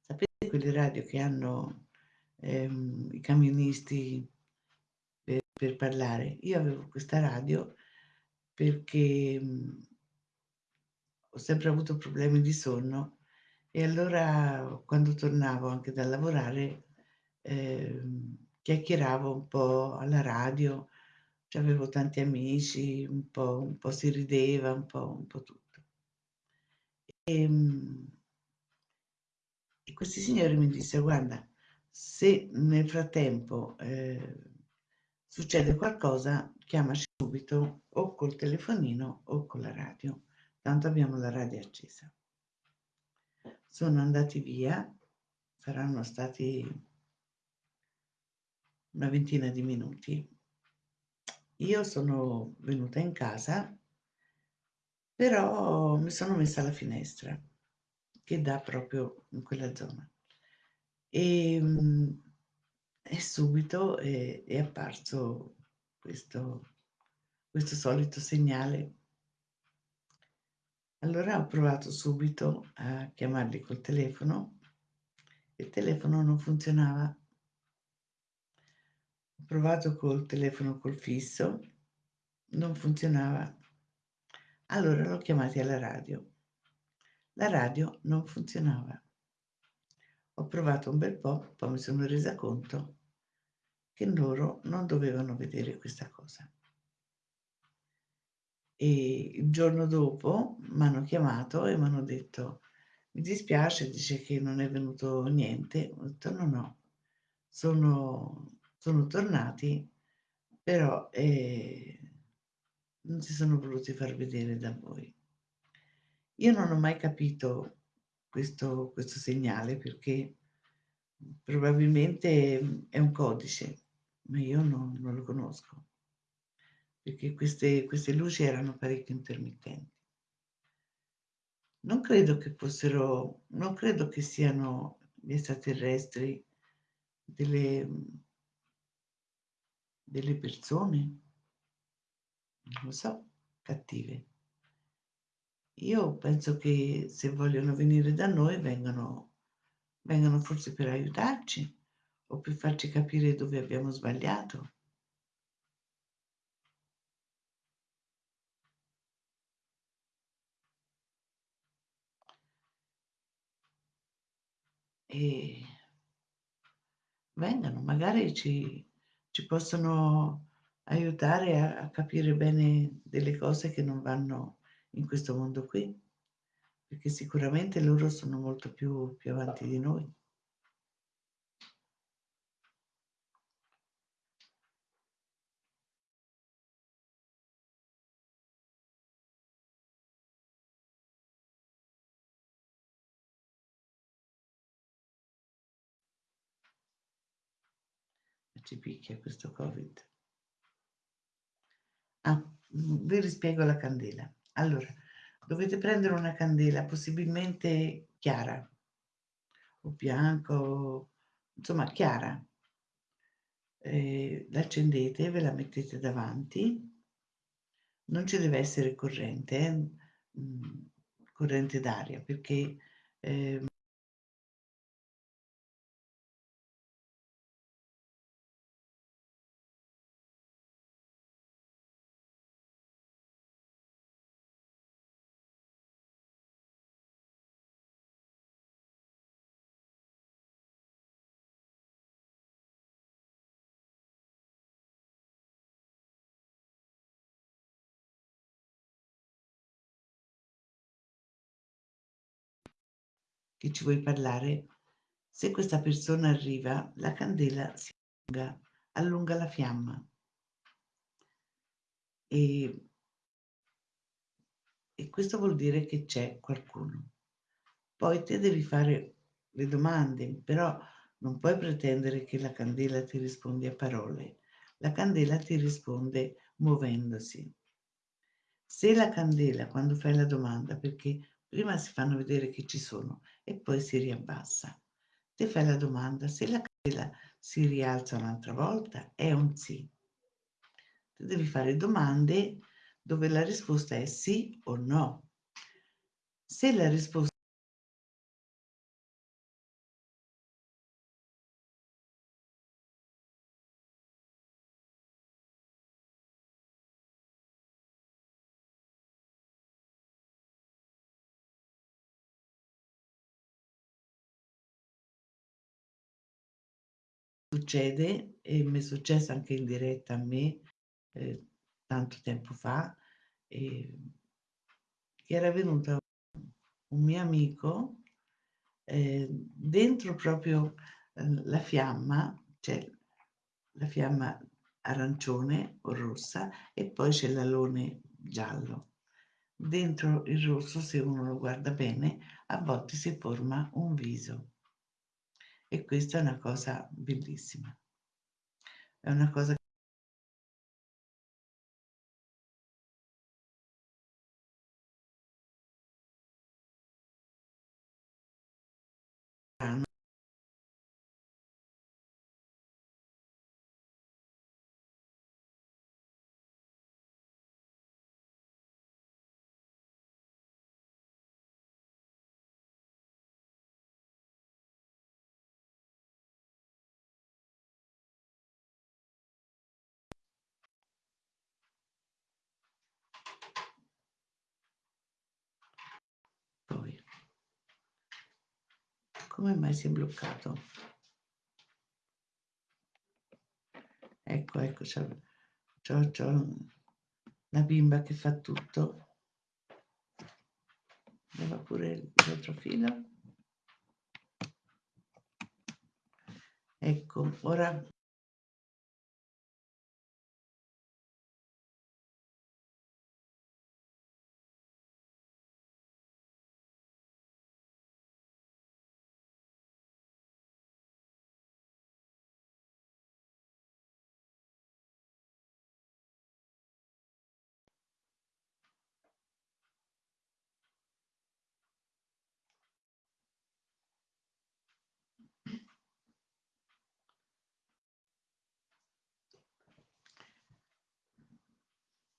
Speaker 1: Sapete quelle radio che hanno, ehm, i camionisti per per parlare? Io avevo questa radio perché, mhmm ho sempre avuto problemi di sonno e allora quando tornavo anche da lavorare, ehm, chiacchieravo un po' alla radio, c'avevo tanti amici, un po' un po' si rideva, un po' un po' tutto. Ehm e questi signori mi dissero: "Guarda, se nel frattempo, ehm, succede qualcosa chiamaci subito o col telefonino o con la radio, tanto abbiamo la radio accesa". Sono andati via, saranno stati una ventina di minuti. Io sono venuta in casa però mi sono messa alla finestra, che dà proprio in quella zona. Ehm, e subito è è apparso questo questo solito segnale. Allora ho provato subito a chiamarli col telefono, il telefono non funzionava. Ho provato col telefono col fisso, non funzionava. Allora l'ho chiamati alla radio. La radio non funzionava. Ho provato un bel po', poi mi sono resa conto che loro non dovevano vedere questa cosa. E il giorno dopo m'hanno chiamato e m'hanno detto: "Mi dispiace, dice che non è venuto niente". Ho detto: "No, no, sono sono tornati, però, ehm" non si sono voluti far vedere da voi. Io non ho mai capito questo questo segnale perché, probabilmente, è un codice, ma io non non lo conosco. Perché queste queste luci erano parecchio intermittenti. Non credo che fossero non credo che siano gli extraterrestri delle delle persone lo so, cattive. Io penso che se vogliono venire da noi vengano vengano forse per aiutarci o per farci capire dove abbiamo sbagliato. E vengano, magari ci ci possono aiutare a, a capire bene delle cose che non vanno in questo mondo qui, perché sicuramente loro sono molto più, più avanti di noi. ci picchia questo Covid. Ah, vi rispiego la candela. Allora, dovete prendere una candela possibilmente chiara o bianco, insomma chiara. Eh, l'accendete, ve la mettete davanti. Non ci deve essere corrente, eh? mm, corrente d'aria, perché eh, che ci vuoi parlare, se questa persona arriva, la candela si allunga, allunga la fiamma. E, e questo vuol dire che c'è qualcuno. Poi te devi fare le domande, però non puoi pretendere che la candela ti rispondi a parole. La candela ti risponde muovendosi. Se la candela, quando fai la domanda, perché prima si fanno vedere che ci sono e poi si riabbassa. Te fai la domanda, se la candela si rialza un'altra volta, è un sì. Tu devi fare domande dove la risposta è sì o no. Se la risposta succede, e mi è successo anche in diretta a me, eh, tanto tempo fa, che era venuto un mio amico, eh, dentro proprio eh, la fiamma, c'è la fiamma arancione o rossa e poi c'è l'alone giallo. Dentro il rosso, se uno lo guarda bene, a volte si forma un viso. E questa è una cosa bellissima. È una cosa come mai si è bloccato? Ecco, ecco, c'ho, c'ho, c'ho la bimba che fa tutto. Leva pure l'altro filo. Ecco, ora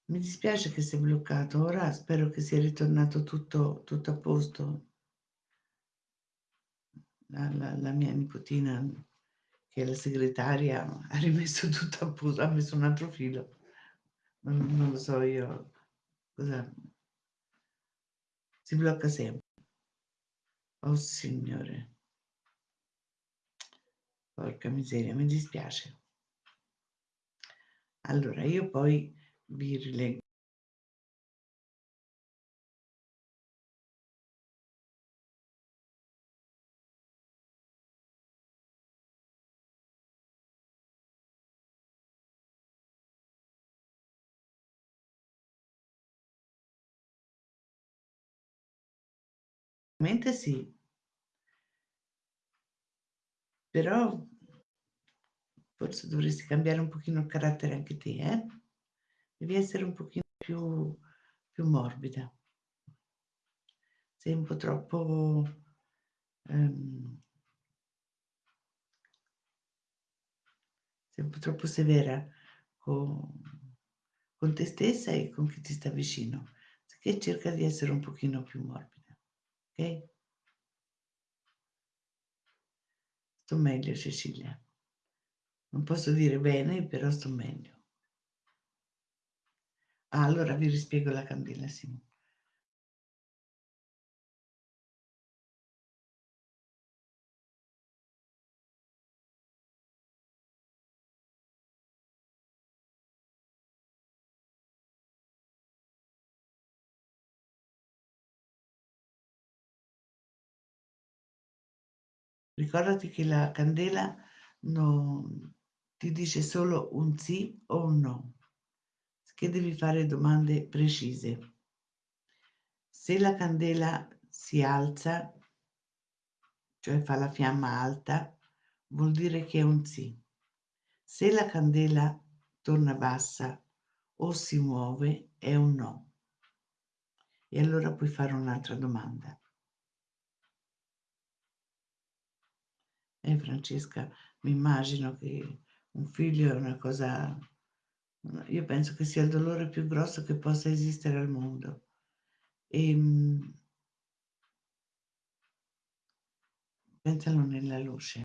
Speaker 1: Mi dispiace che sia bloccato, ora spero che sia ritornato tutto, tutto a posto. La, la, la, mia nipotina, che è la segretaria, ha rimesso tutto a posto, ha messo un altro filo. Non, non lo so io cosa... Si blocca sempre. Oh signore. Porca miseria, mi dispiace. Allora, io poi vi rileggo Ovviamente sì. Però Forse dovresti cambiare un pochino il carattere anche te, eh? Devi essere un pochino più, più morbida. Sei un po' troppo... Um, sei un po' troppo severa con, con te stessa e con chi ti sta vicino. Che cerca di essere un pochino più morbida, ok? Sto meglio, Cecilia. Non posso dire bene, però sto meglio. Ah, allora vi rispiego la candela, Simone. Ricordati che la candela non ti dice solo un sì o un no, che devi fare domande precise. Se la candela si alza, cioè fa la fiamma alta, vuol dire che è un sì. Se la candela torna bassa o si muove, è un no. E allora puoi fare un'altra domanda. Eh, Francesca, mi immagino che un figlio è una cosa... Io penso che sia il dolore più grosso che possa esistere al mondo. E, ehm, pensalo nella luce.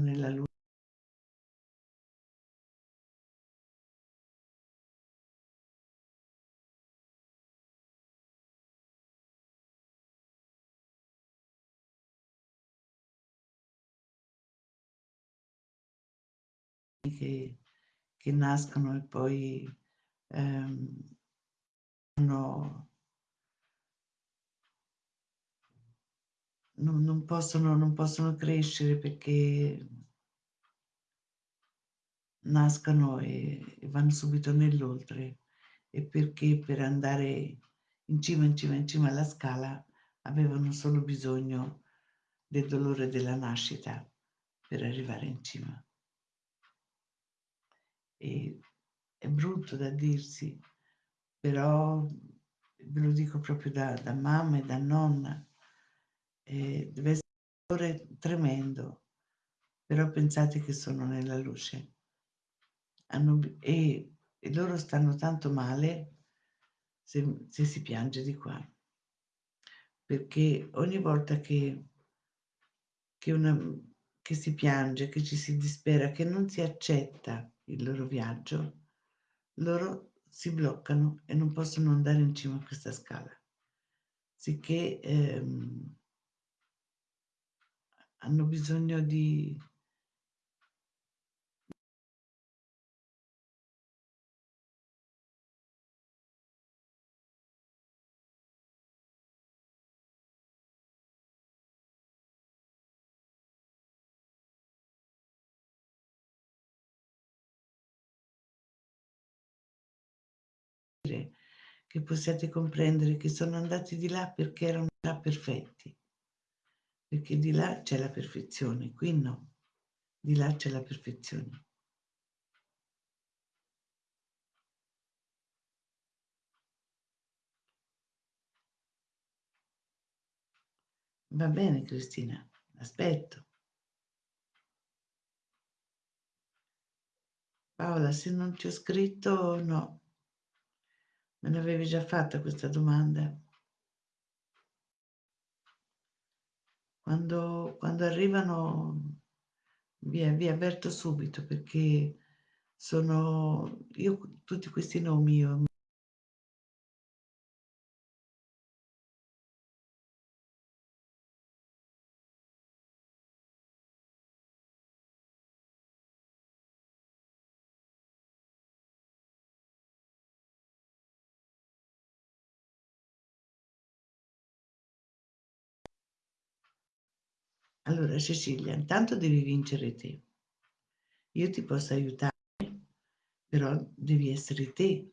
Speaker 1: Nella luce. Che, che nascono e poi ehm, hanno non, non, possono, non possono crescere perché nascono e, e vanno subito nell'oltre e perché per andare in cima, in cima, in cima alla scala avevano solo bisogno del dolore della nascita per arrivare in cima. E è brutto da dirsi, però ve lo dico proprio da, da mamma e da nonna, eh, deve essere un dolore tremendo, però pensate che sono nella luce. Hanno, e, e, loro stanno tanto male se, se si piange di qua, perché ogni volta che, che, una, che si piange, che ci si dispera, che non si accetta il loro viaggio, loro si bloccano e non possono andare in cima a questa scala. Sicché ehm, hanno bisogno di, che possiate comprendere che sono andati di là perché erano già perfetti, perché di là c'è la perfezione, qui no, di là c'è la perfezione. Va bene Cristina, aspetto. Paola, se non ti ho scritto, no. Me l'avevi già fatta questa domanda? Quando, quando arrivano vi, vi avverto subito perché sono io tutti questi nomi io Allora Cecilia, intanto devi vincere te. Io ti posso aiutare, però devi essere te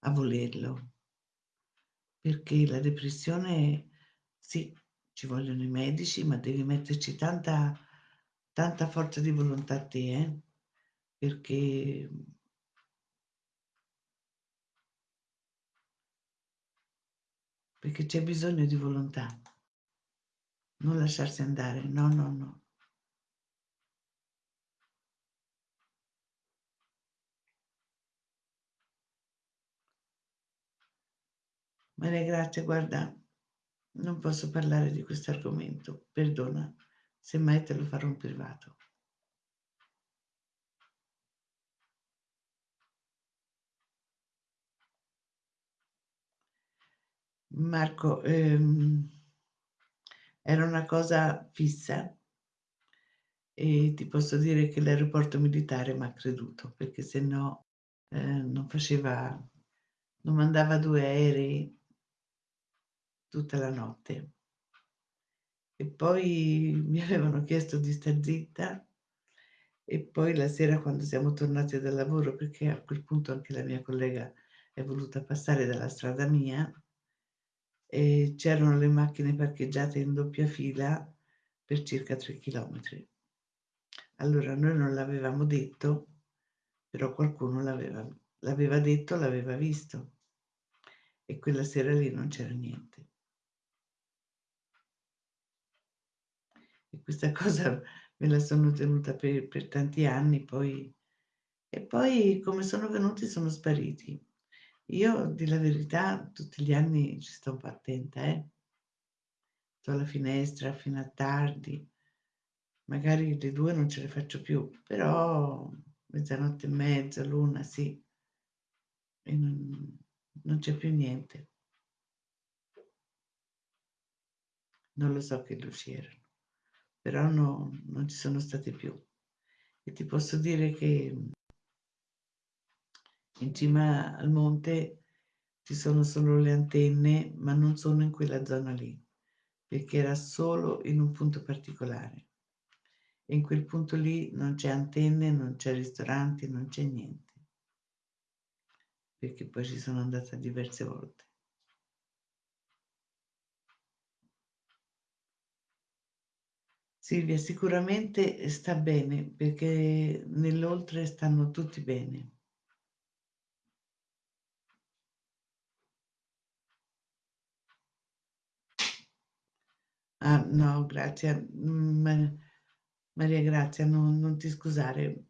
Speaker 1: a volerlo. Perché la depressione sì, ci vogliono i medici, ma devi metterci tanta tanta forza di volontà te, eh, perché perché c'è bisogno di volontà. Non lasciarsi andare, no, no, no. Maria Grazia, guarda, non posso parlare di questo argomento, perdona, semmai te lo farò in privato. Marco, ehm, era una cosa fissa e ti posso dire che l'aeroporto militare m'ha creduto, perché se no eh, non faceva, non mandava due aerei tutta la notte. E poi mi avevano chiesto di star zitta e poi la sera quando siamo tornati dal lavoro, perché a quel punto anche la mia collega è voluta passare dalla strada mia, e c'erano le macchine parcheggiate in doppia fila per circa 3 chilometri. Allora noi non l'avevamo detto, però qualcuno l'aveva, l'aveva detto, l'aveva visto e quella sera lì non c'era niente. E questa cosa me la sono tenuta per, per tanti anni, poi, e poi come sono venuti sono spariti. Io, di la verità, tutti gli anni ci sto un po' attenta, eh. Sto alla finestra fino a tardi, magari le due non ce le faccio più, però mezzanotte e mezza, l'una, sì, e non, non c'è più niente. Non lo so che luci erano, però no, non ci sono state più. E ti posso dire che in cima al monte ci sono solo le antenne, ma non sono in quella zona lì, perché era solo in un punto particolare. E in quel punto lì non c'è antenne, non c'è ristoranti, non c'è niente. Perché poi ci sono andata diverse volte. Silvia, sicuramente sta bene, perché nell'oltre stanno tutti bene. Ah, no, grazie. Mm, Maria Grazia, non, non ti scusare,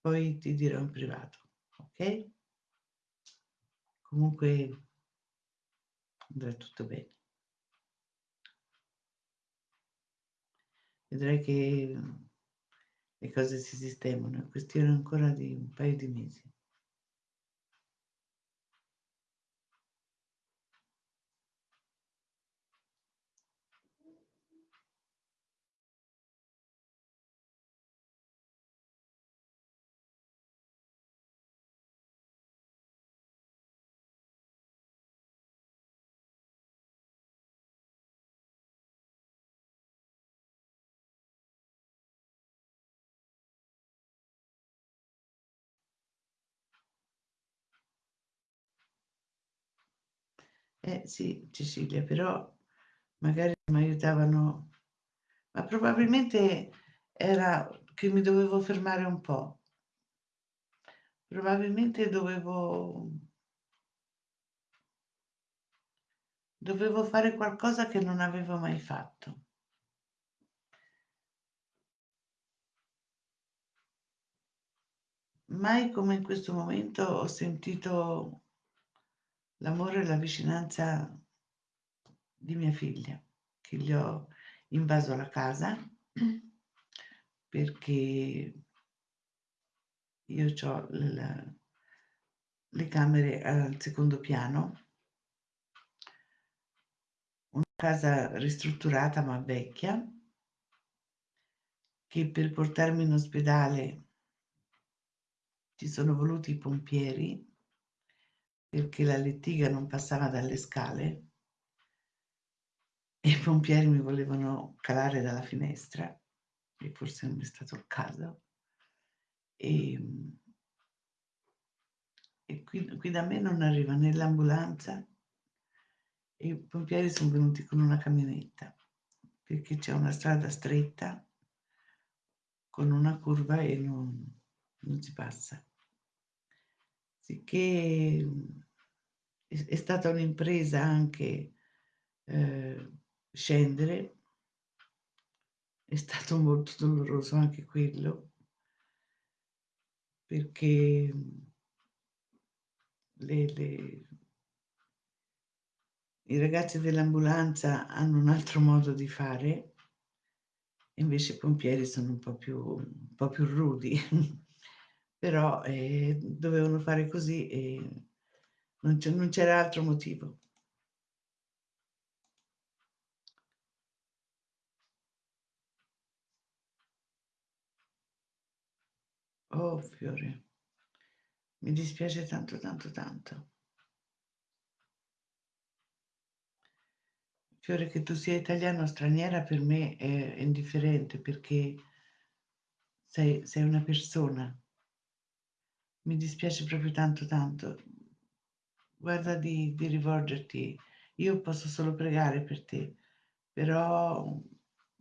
Speaker 1: poi ti dirò in privato, ok? Comunque andrà tutto bene. Vedrai che le cose si sistemano, è questione ancora di un paio di mesi. Eh sì, Cecilia, però magari mi aiutavano, ma probabilmente era che mi dovevo fermare un po'. Probabilmente dovevo dovevo fare qualcosa che non avevo mai fatto. Mai come in questo momento ho sentito l'amore e la vicinanza di mia figlia, che gli ho invaso la casa perché io ho le camere al secondo piano, una casa ristrutturata ma vecchia, che per portarmi in ospedale ci sono voluti i pompieri perché la lettiga non passava dalle scale e i pompieri mi volevano calare dalla finestra e forse non è stato il caso e, e qui, qui da me non arriva né l'ambulanza e i pompieri son venuti con una camionetta, perché c'è una strada stretta con una curva e non non si passa. Mhmm, è stata un'impresa anche, ehm, scendere. È stato molto doloroso anche quello. Perché, le le i ragazzi dell'ambulanza hanno un altro modo di fare invece i pompieri sono un po' più un po' più rudi. Però, ehm, dovevano fare così e non c'era altro motivo. Oh, fiore. Mi dispiace tanto, tanto, tanto. Fiore che tu sia italiana o straniera per me è indifferente perché sei sei una persona. Mi dispiace proprio tanto, tanto. Guarda di di rivolgerti io posso solo pregare per te, però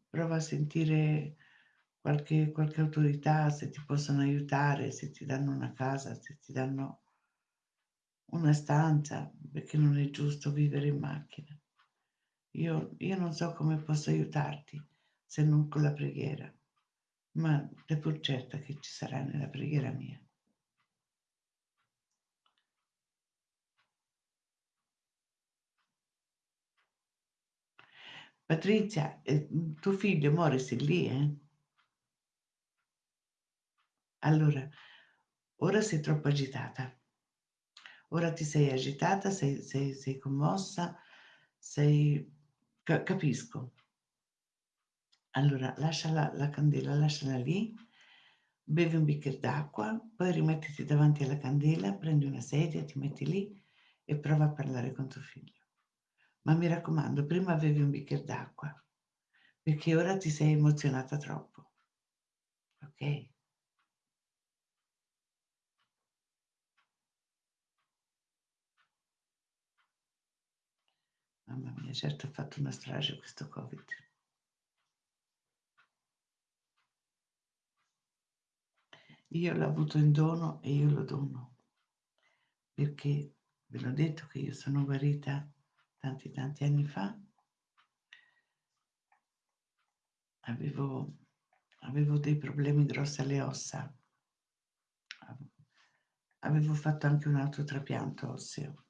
Speaker 1: prova a sentire qualche qualche autorità, se ti possono aiutare, se ti danno una casa, se ti danno una stanza, perché non è giusto vivere in macchina. Io io non so come posso aiutarti se non con la preghiera, ma stai pur certa che ci sarai nella preghiera mia. Patrizia, ehm, tuo figlio Morris è lì, eh? Allora, ora sei troppo agitata. Ora ti sei agitata, sei sei sei commossa, sei ca capisco. Allora lascia la la candela, lasciala lì, bevi un bicchier d'acqua, poi rimettiti davanti alla candela, prendi una sedia, ti metti lì e prova a parlare con tuo figlio. Ma mi raccomando, prima bevi un bicchier d'acqua, perché ora ti sei emozionata troppo. Okay? Mamma mia, certo ha fatto una strage questo Covid. Io l'ho avuto in dono e io lo dono. Perché ve l'ho detto che io sono guarita tanti, tanti anni fa. Avevo avevo dei problemi grossi alle ossa. Av avevo fatto anche un altro trapianto osseo,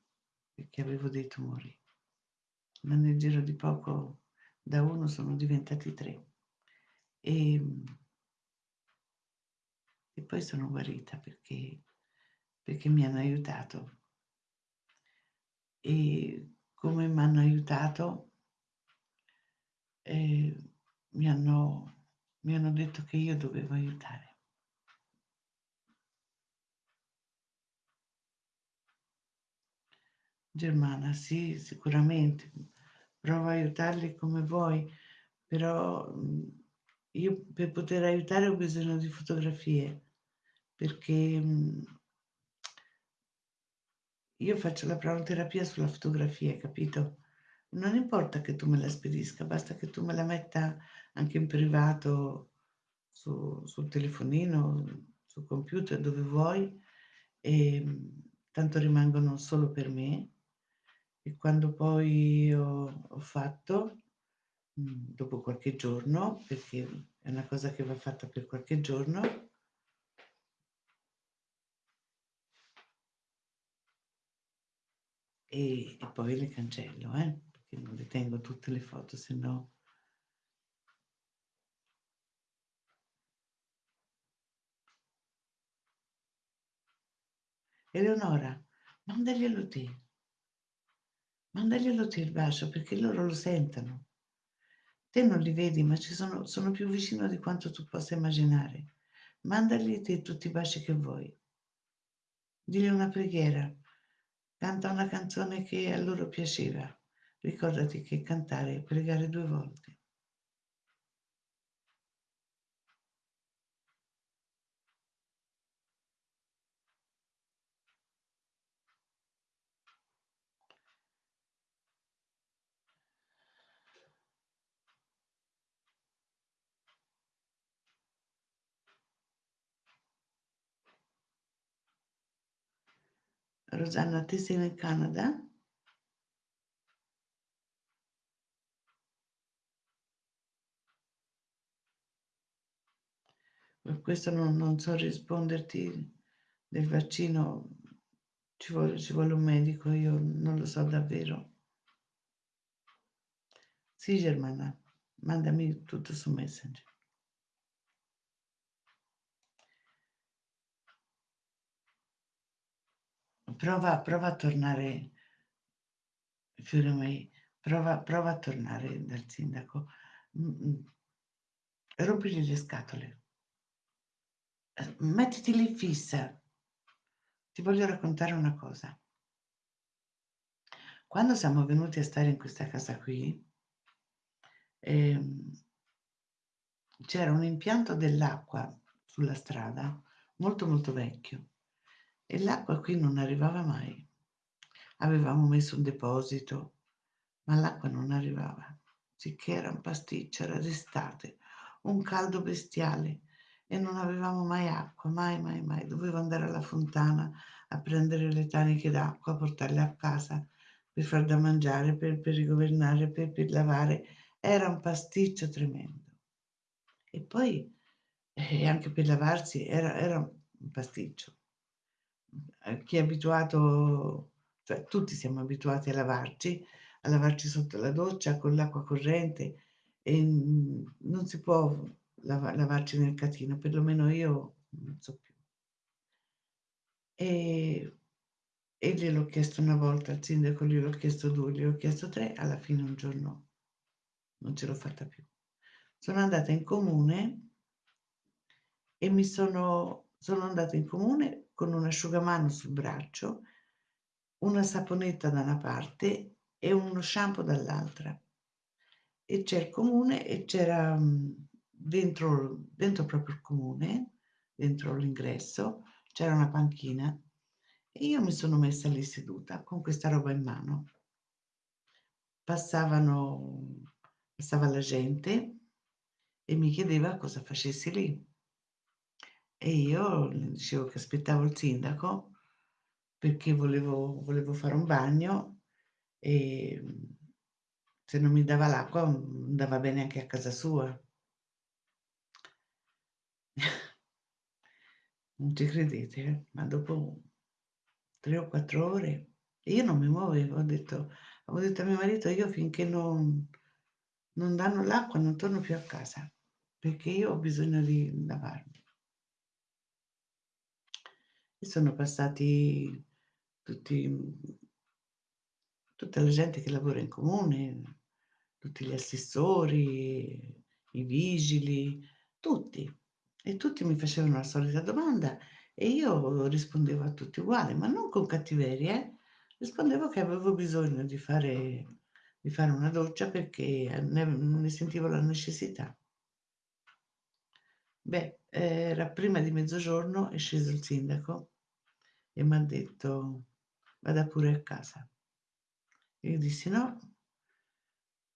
Speaker 1: perché avevo dei tumori. Ma nel giro di poco da 1 sono diventati 3. Ehm e poi sono guarita perché perché mi hanno aiutato. E come m'hanno aiutato ehm, mi hanno mi hanno detto che io dovevo aiutare. Germana, sì, sicuramente. Prova a aiutarli come vuoi, però, io per poter aiutare ho bisogno di fotografie, perché, io faccio la pranoterapia sulla fotografia, capito? Non importa che tu me la spedisca, basta che tu me la metta anche in privato su sul telefonino, sul computer, dove vuoi, ehm, tanto rimangono solo per me e quando poi ho ho fatto, mhmm, dopo qualche giorno, perché è una cosa che va fatta per qualche giorno e e poi le cancello, eh, perché non le tengo tutte le foto, se no Eleonora, mandaglielo te. Mandaglielo te il bacio perché loro lo sentono. Te non li vedi, ma ci sono sono più vicino di quanto tu possa immaginare. Mandagli te tutti i baci che vuoi. Digli una preghiera. Canta una canzone che a loro piaceva. Ricordati che cantare è pregare 2 volte. Rosanna, ti sei in Canada? Per questo non, non so risponderti del vaccino, ci vuole, ci vuole un medico, io non lo so davvero. Sì, Germana, mandami tutto su Messenger. Prova, prova a tornare, Fiore May, prova, prova a tornare dal sindaco. Mm, mm. Rompigli le scatole. Eh, mettiti lì fissa. Ti voglio raccontare una cosa. Quando siamo venuti a stare in questa casa qui, ehm, c'era un impianto dell'acqua sulla strada molto molto vecchio e l'acqua qui non arrivava mai. Avevamo messo un deposito, ma l'acqua non arrivava, sicché era un pasticcio, era d'estate, un caldo bestiale e non avevamo mai acqua, mai, mai, mai. Dovevo andare alla fontana a prendere le taniche d'acqua, portarle a casa per far da mangiare, per, per rigovernare, per, per lavare. Era un pasticcio tremendo. E poi eh, anche per lavarsi era, era un pasticcio. Eh, chi è abituato, cioè tutti siamo abituati a lavarci, a lavarci sotto la doccia con l'acqua corrente e non si può lav- lavarci nel catino, perlomeno io non so più. E, e gliel'ho chiesto una volta al sindaco, gliel'ho chiesto due, gliel'ho chiesto tre, alla fine un giorno non ce l'ho fatta più. Sono andata in comune e mi sono, sono andata in comune con un asciugamano sul braccio, una saponetta da una parte e uno shampoo dall'altra. E c'è il comune e c'era dentro, dentro proprio il comune, dentro l'ingresso, c'era una panchina e io mi sono messa lì seduta con questa roba in mano. Passavano, passava la gente e mi chiedeva cosa facessi lì. E io dicevo che aspettavo il sindaco perché volevo, volevo fare un bagno e se non mi dava l'acqua andava bene anche a casa sua. non ci credete, ma dopo tre o quattro ore io non mi muovevo, ho detto, avevo detto a mio marito io finché non, non danno l'acqua non torno più a casa perché io ho bisogno di lavarmi. Sono passati tutti, tutta la gente che lavora in comune, tutti gli assessori, i vigili, tutti. E tutti mi facevano la solita domanda e io rispondevo a tutti uguali, ma non con cattiveria, eh? rispondevo che avevo bisogno di fare, di fare una doccia perché ne, ne sentivo la necessità. Beh, era prima di mezzogiorno, è sceso il sindaco e mi ha detto vada pure a casa. E io dissi no,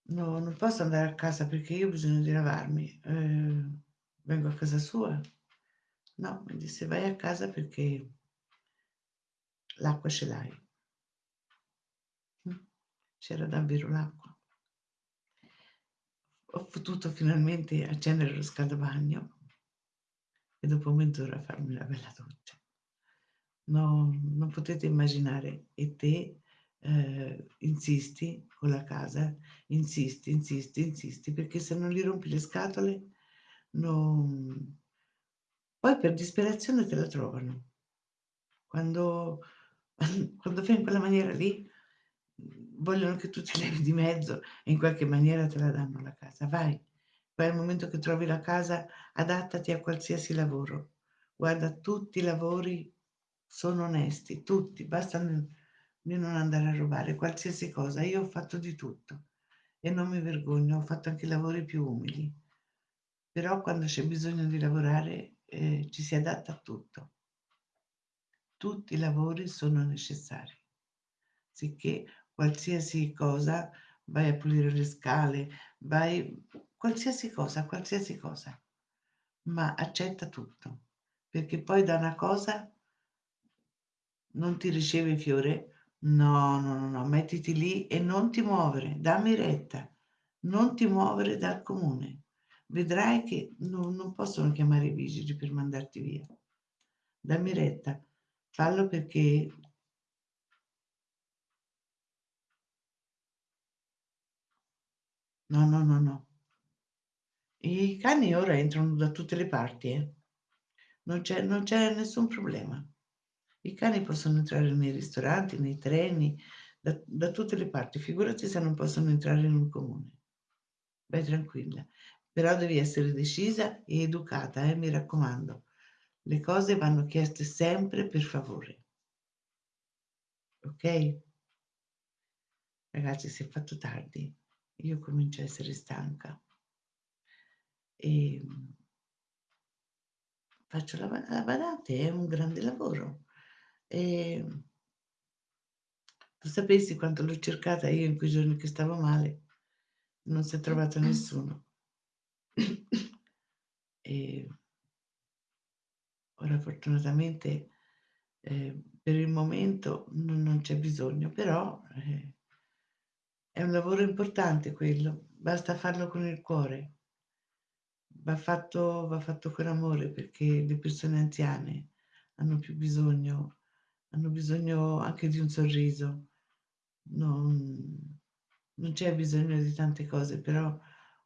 Speaker 1: no, non posso andare a casa perché io ho bisogno di lavarmi. Eh, vengo a casa sua. No, mi disse vai a casa perché l'acqua ce l'hai. Mm, c'era davvero l'acqua. Ho potuto finalmente accendere lo scaldabagno e dopo mezz'ora farmi una bella doccia. No, non potete immaginare. E te eh, insisti con la casa, insisti, insisti, insisti, perché se non gli rompi le scatole, non... poi per disperazione te la trovano. Quando, quando fai in quella maniera lì, vogliono che tu ti levi di mezzo e in qualche maniera te la danno la casa. Vai, poi al momento che trovi la casa, adattati a qualsiasi lavoro. Guarda, tutti i lavori sono onesti, tutti, basta di non andare a rubare qualsiasi cosa. Io ho fatto di tutto e non mi vergogno, ho fatto anche lavori più umili. Però quando c'è bisogno di lavorare eh, ci si adatta a tutto. Tutti i lavori sono necessari, sicché qualsiasi cosa, vai a pulire le scale, vai qualsiasi cosa, qualsiasi cosa, ma accetta tutto, perché poi da una cosa non ti riceve fiore? No, no, no, no, mettiti lì e non ti muovere, dammi retta, non ti muovere dal comune. Vedrai che non, non possono chiamare i vigili per mandarti via. Dammi retta, fallo perché No, no, no, no. I cani ora entrano da tutte le parti, eh. Non c'è, nessun problema. I cani possono entrare nei ristoranti, nei treni, da, da tutte le parti. Figurati se non possono entrare in un comune. Vai tranquilla. Però devi essere decisa e educata, eh, mi raccomando. Le cose vanno chieste sempre per favore. Ok? Ragazzi, si è fatto tardi. Io comincio a essere stanca. E faccio la, la badante, è un grande lavoro. E tu sapessi quanto l'ho cercata io in quei giorni che stavo male, non si è trovato nessuno. e ora fortunatamente eh, per il momento non, non, c'è bisogno, però eh, è un lavoro importante quello, basta farlo con il cuore va fatto, va fatto con amore perché le persone anziane hanno più bisogno, hanno bisogno anche di un sorriso. Non, non c'è bisogno di tante cose, però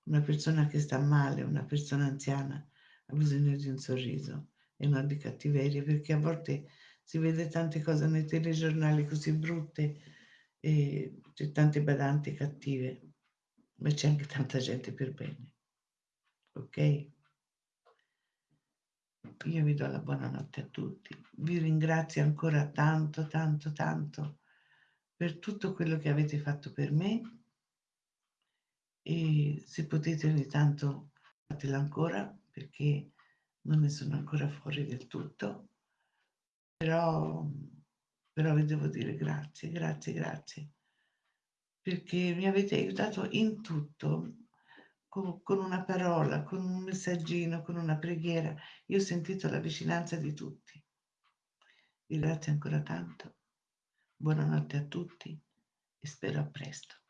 Speaker 1: una persona che sta male, una persona anziana, ha bisogno di un sorriso e non di cattiveria, perché a volte si vede tante cose nei telegiornali così brutte e c'è tante badanti cattive, ma c'è anche tanta gente per bene ok? Io vi do la buonanotte a tutti. Vi ringrazio ancora tanto, tanto, tanto per tutto quello che avete fatto per me e se potete ogni tanto fatelo ancora perché non ne sono ancora fuori del tutto, però, però vi devo dire grazie, grazie, grazie perché mi avete aiutato in tutto, con, con una parola, con un messaggino, con una preghiera. Io ho sentito la vicinanza di tutti. Vi ringrazio ancora tanto. Buonanotte a tutti e spero a presto.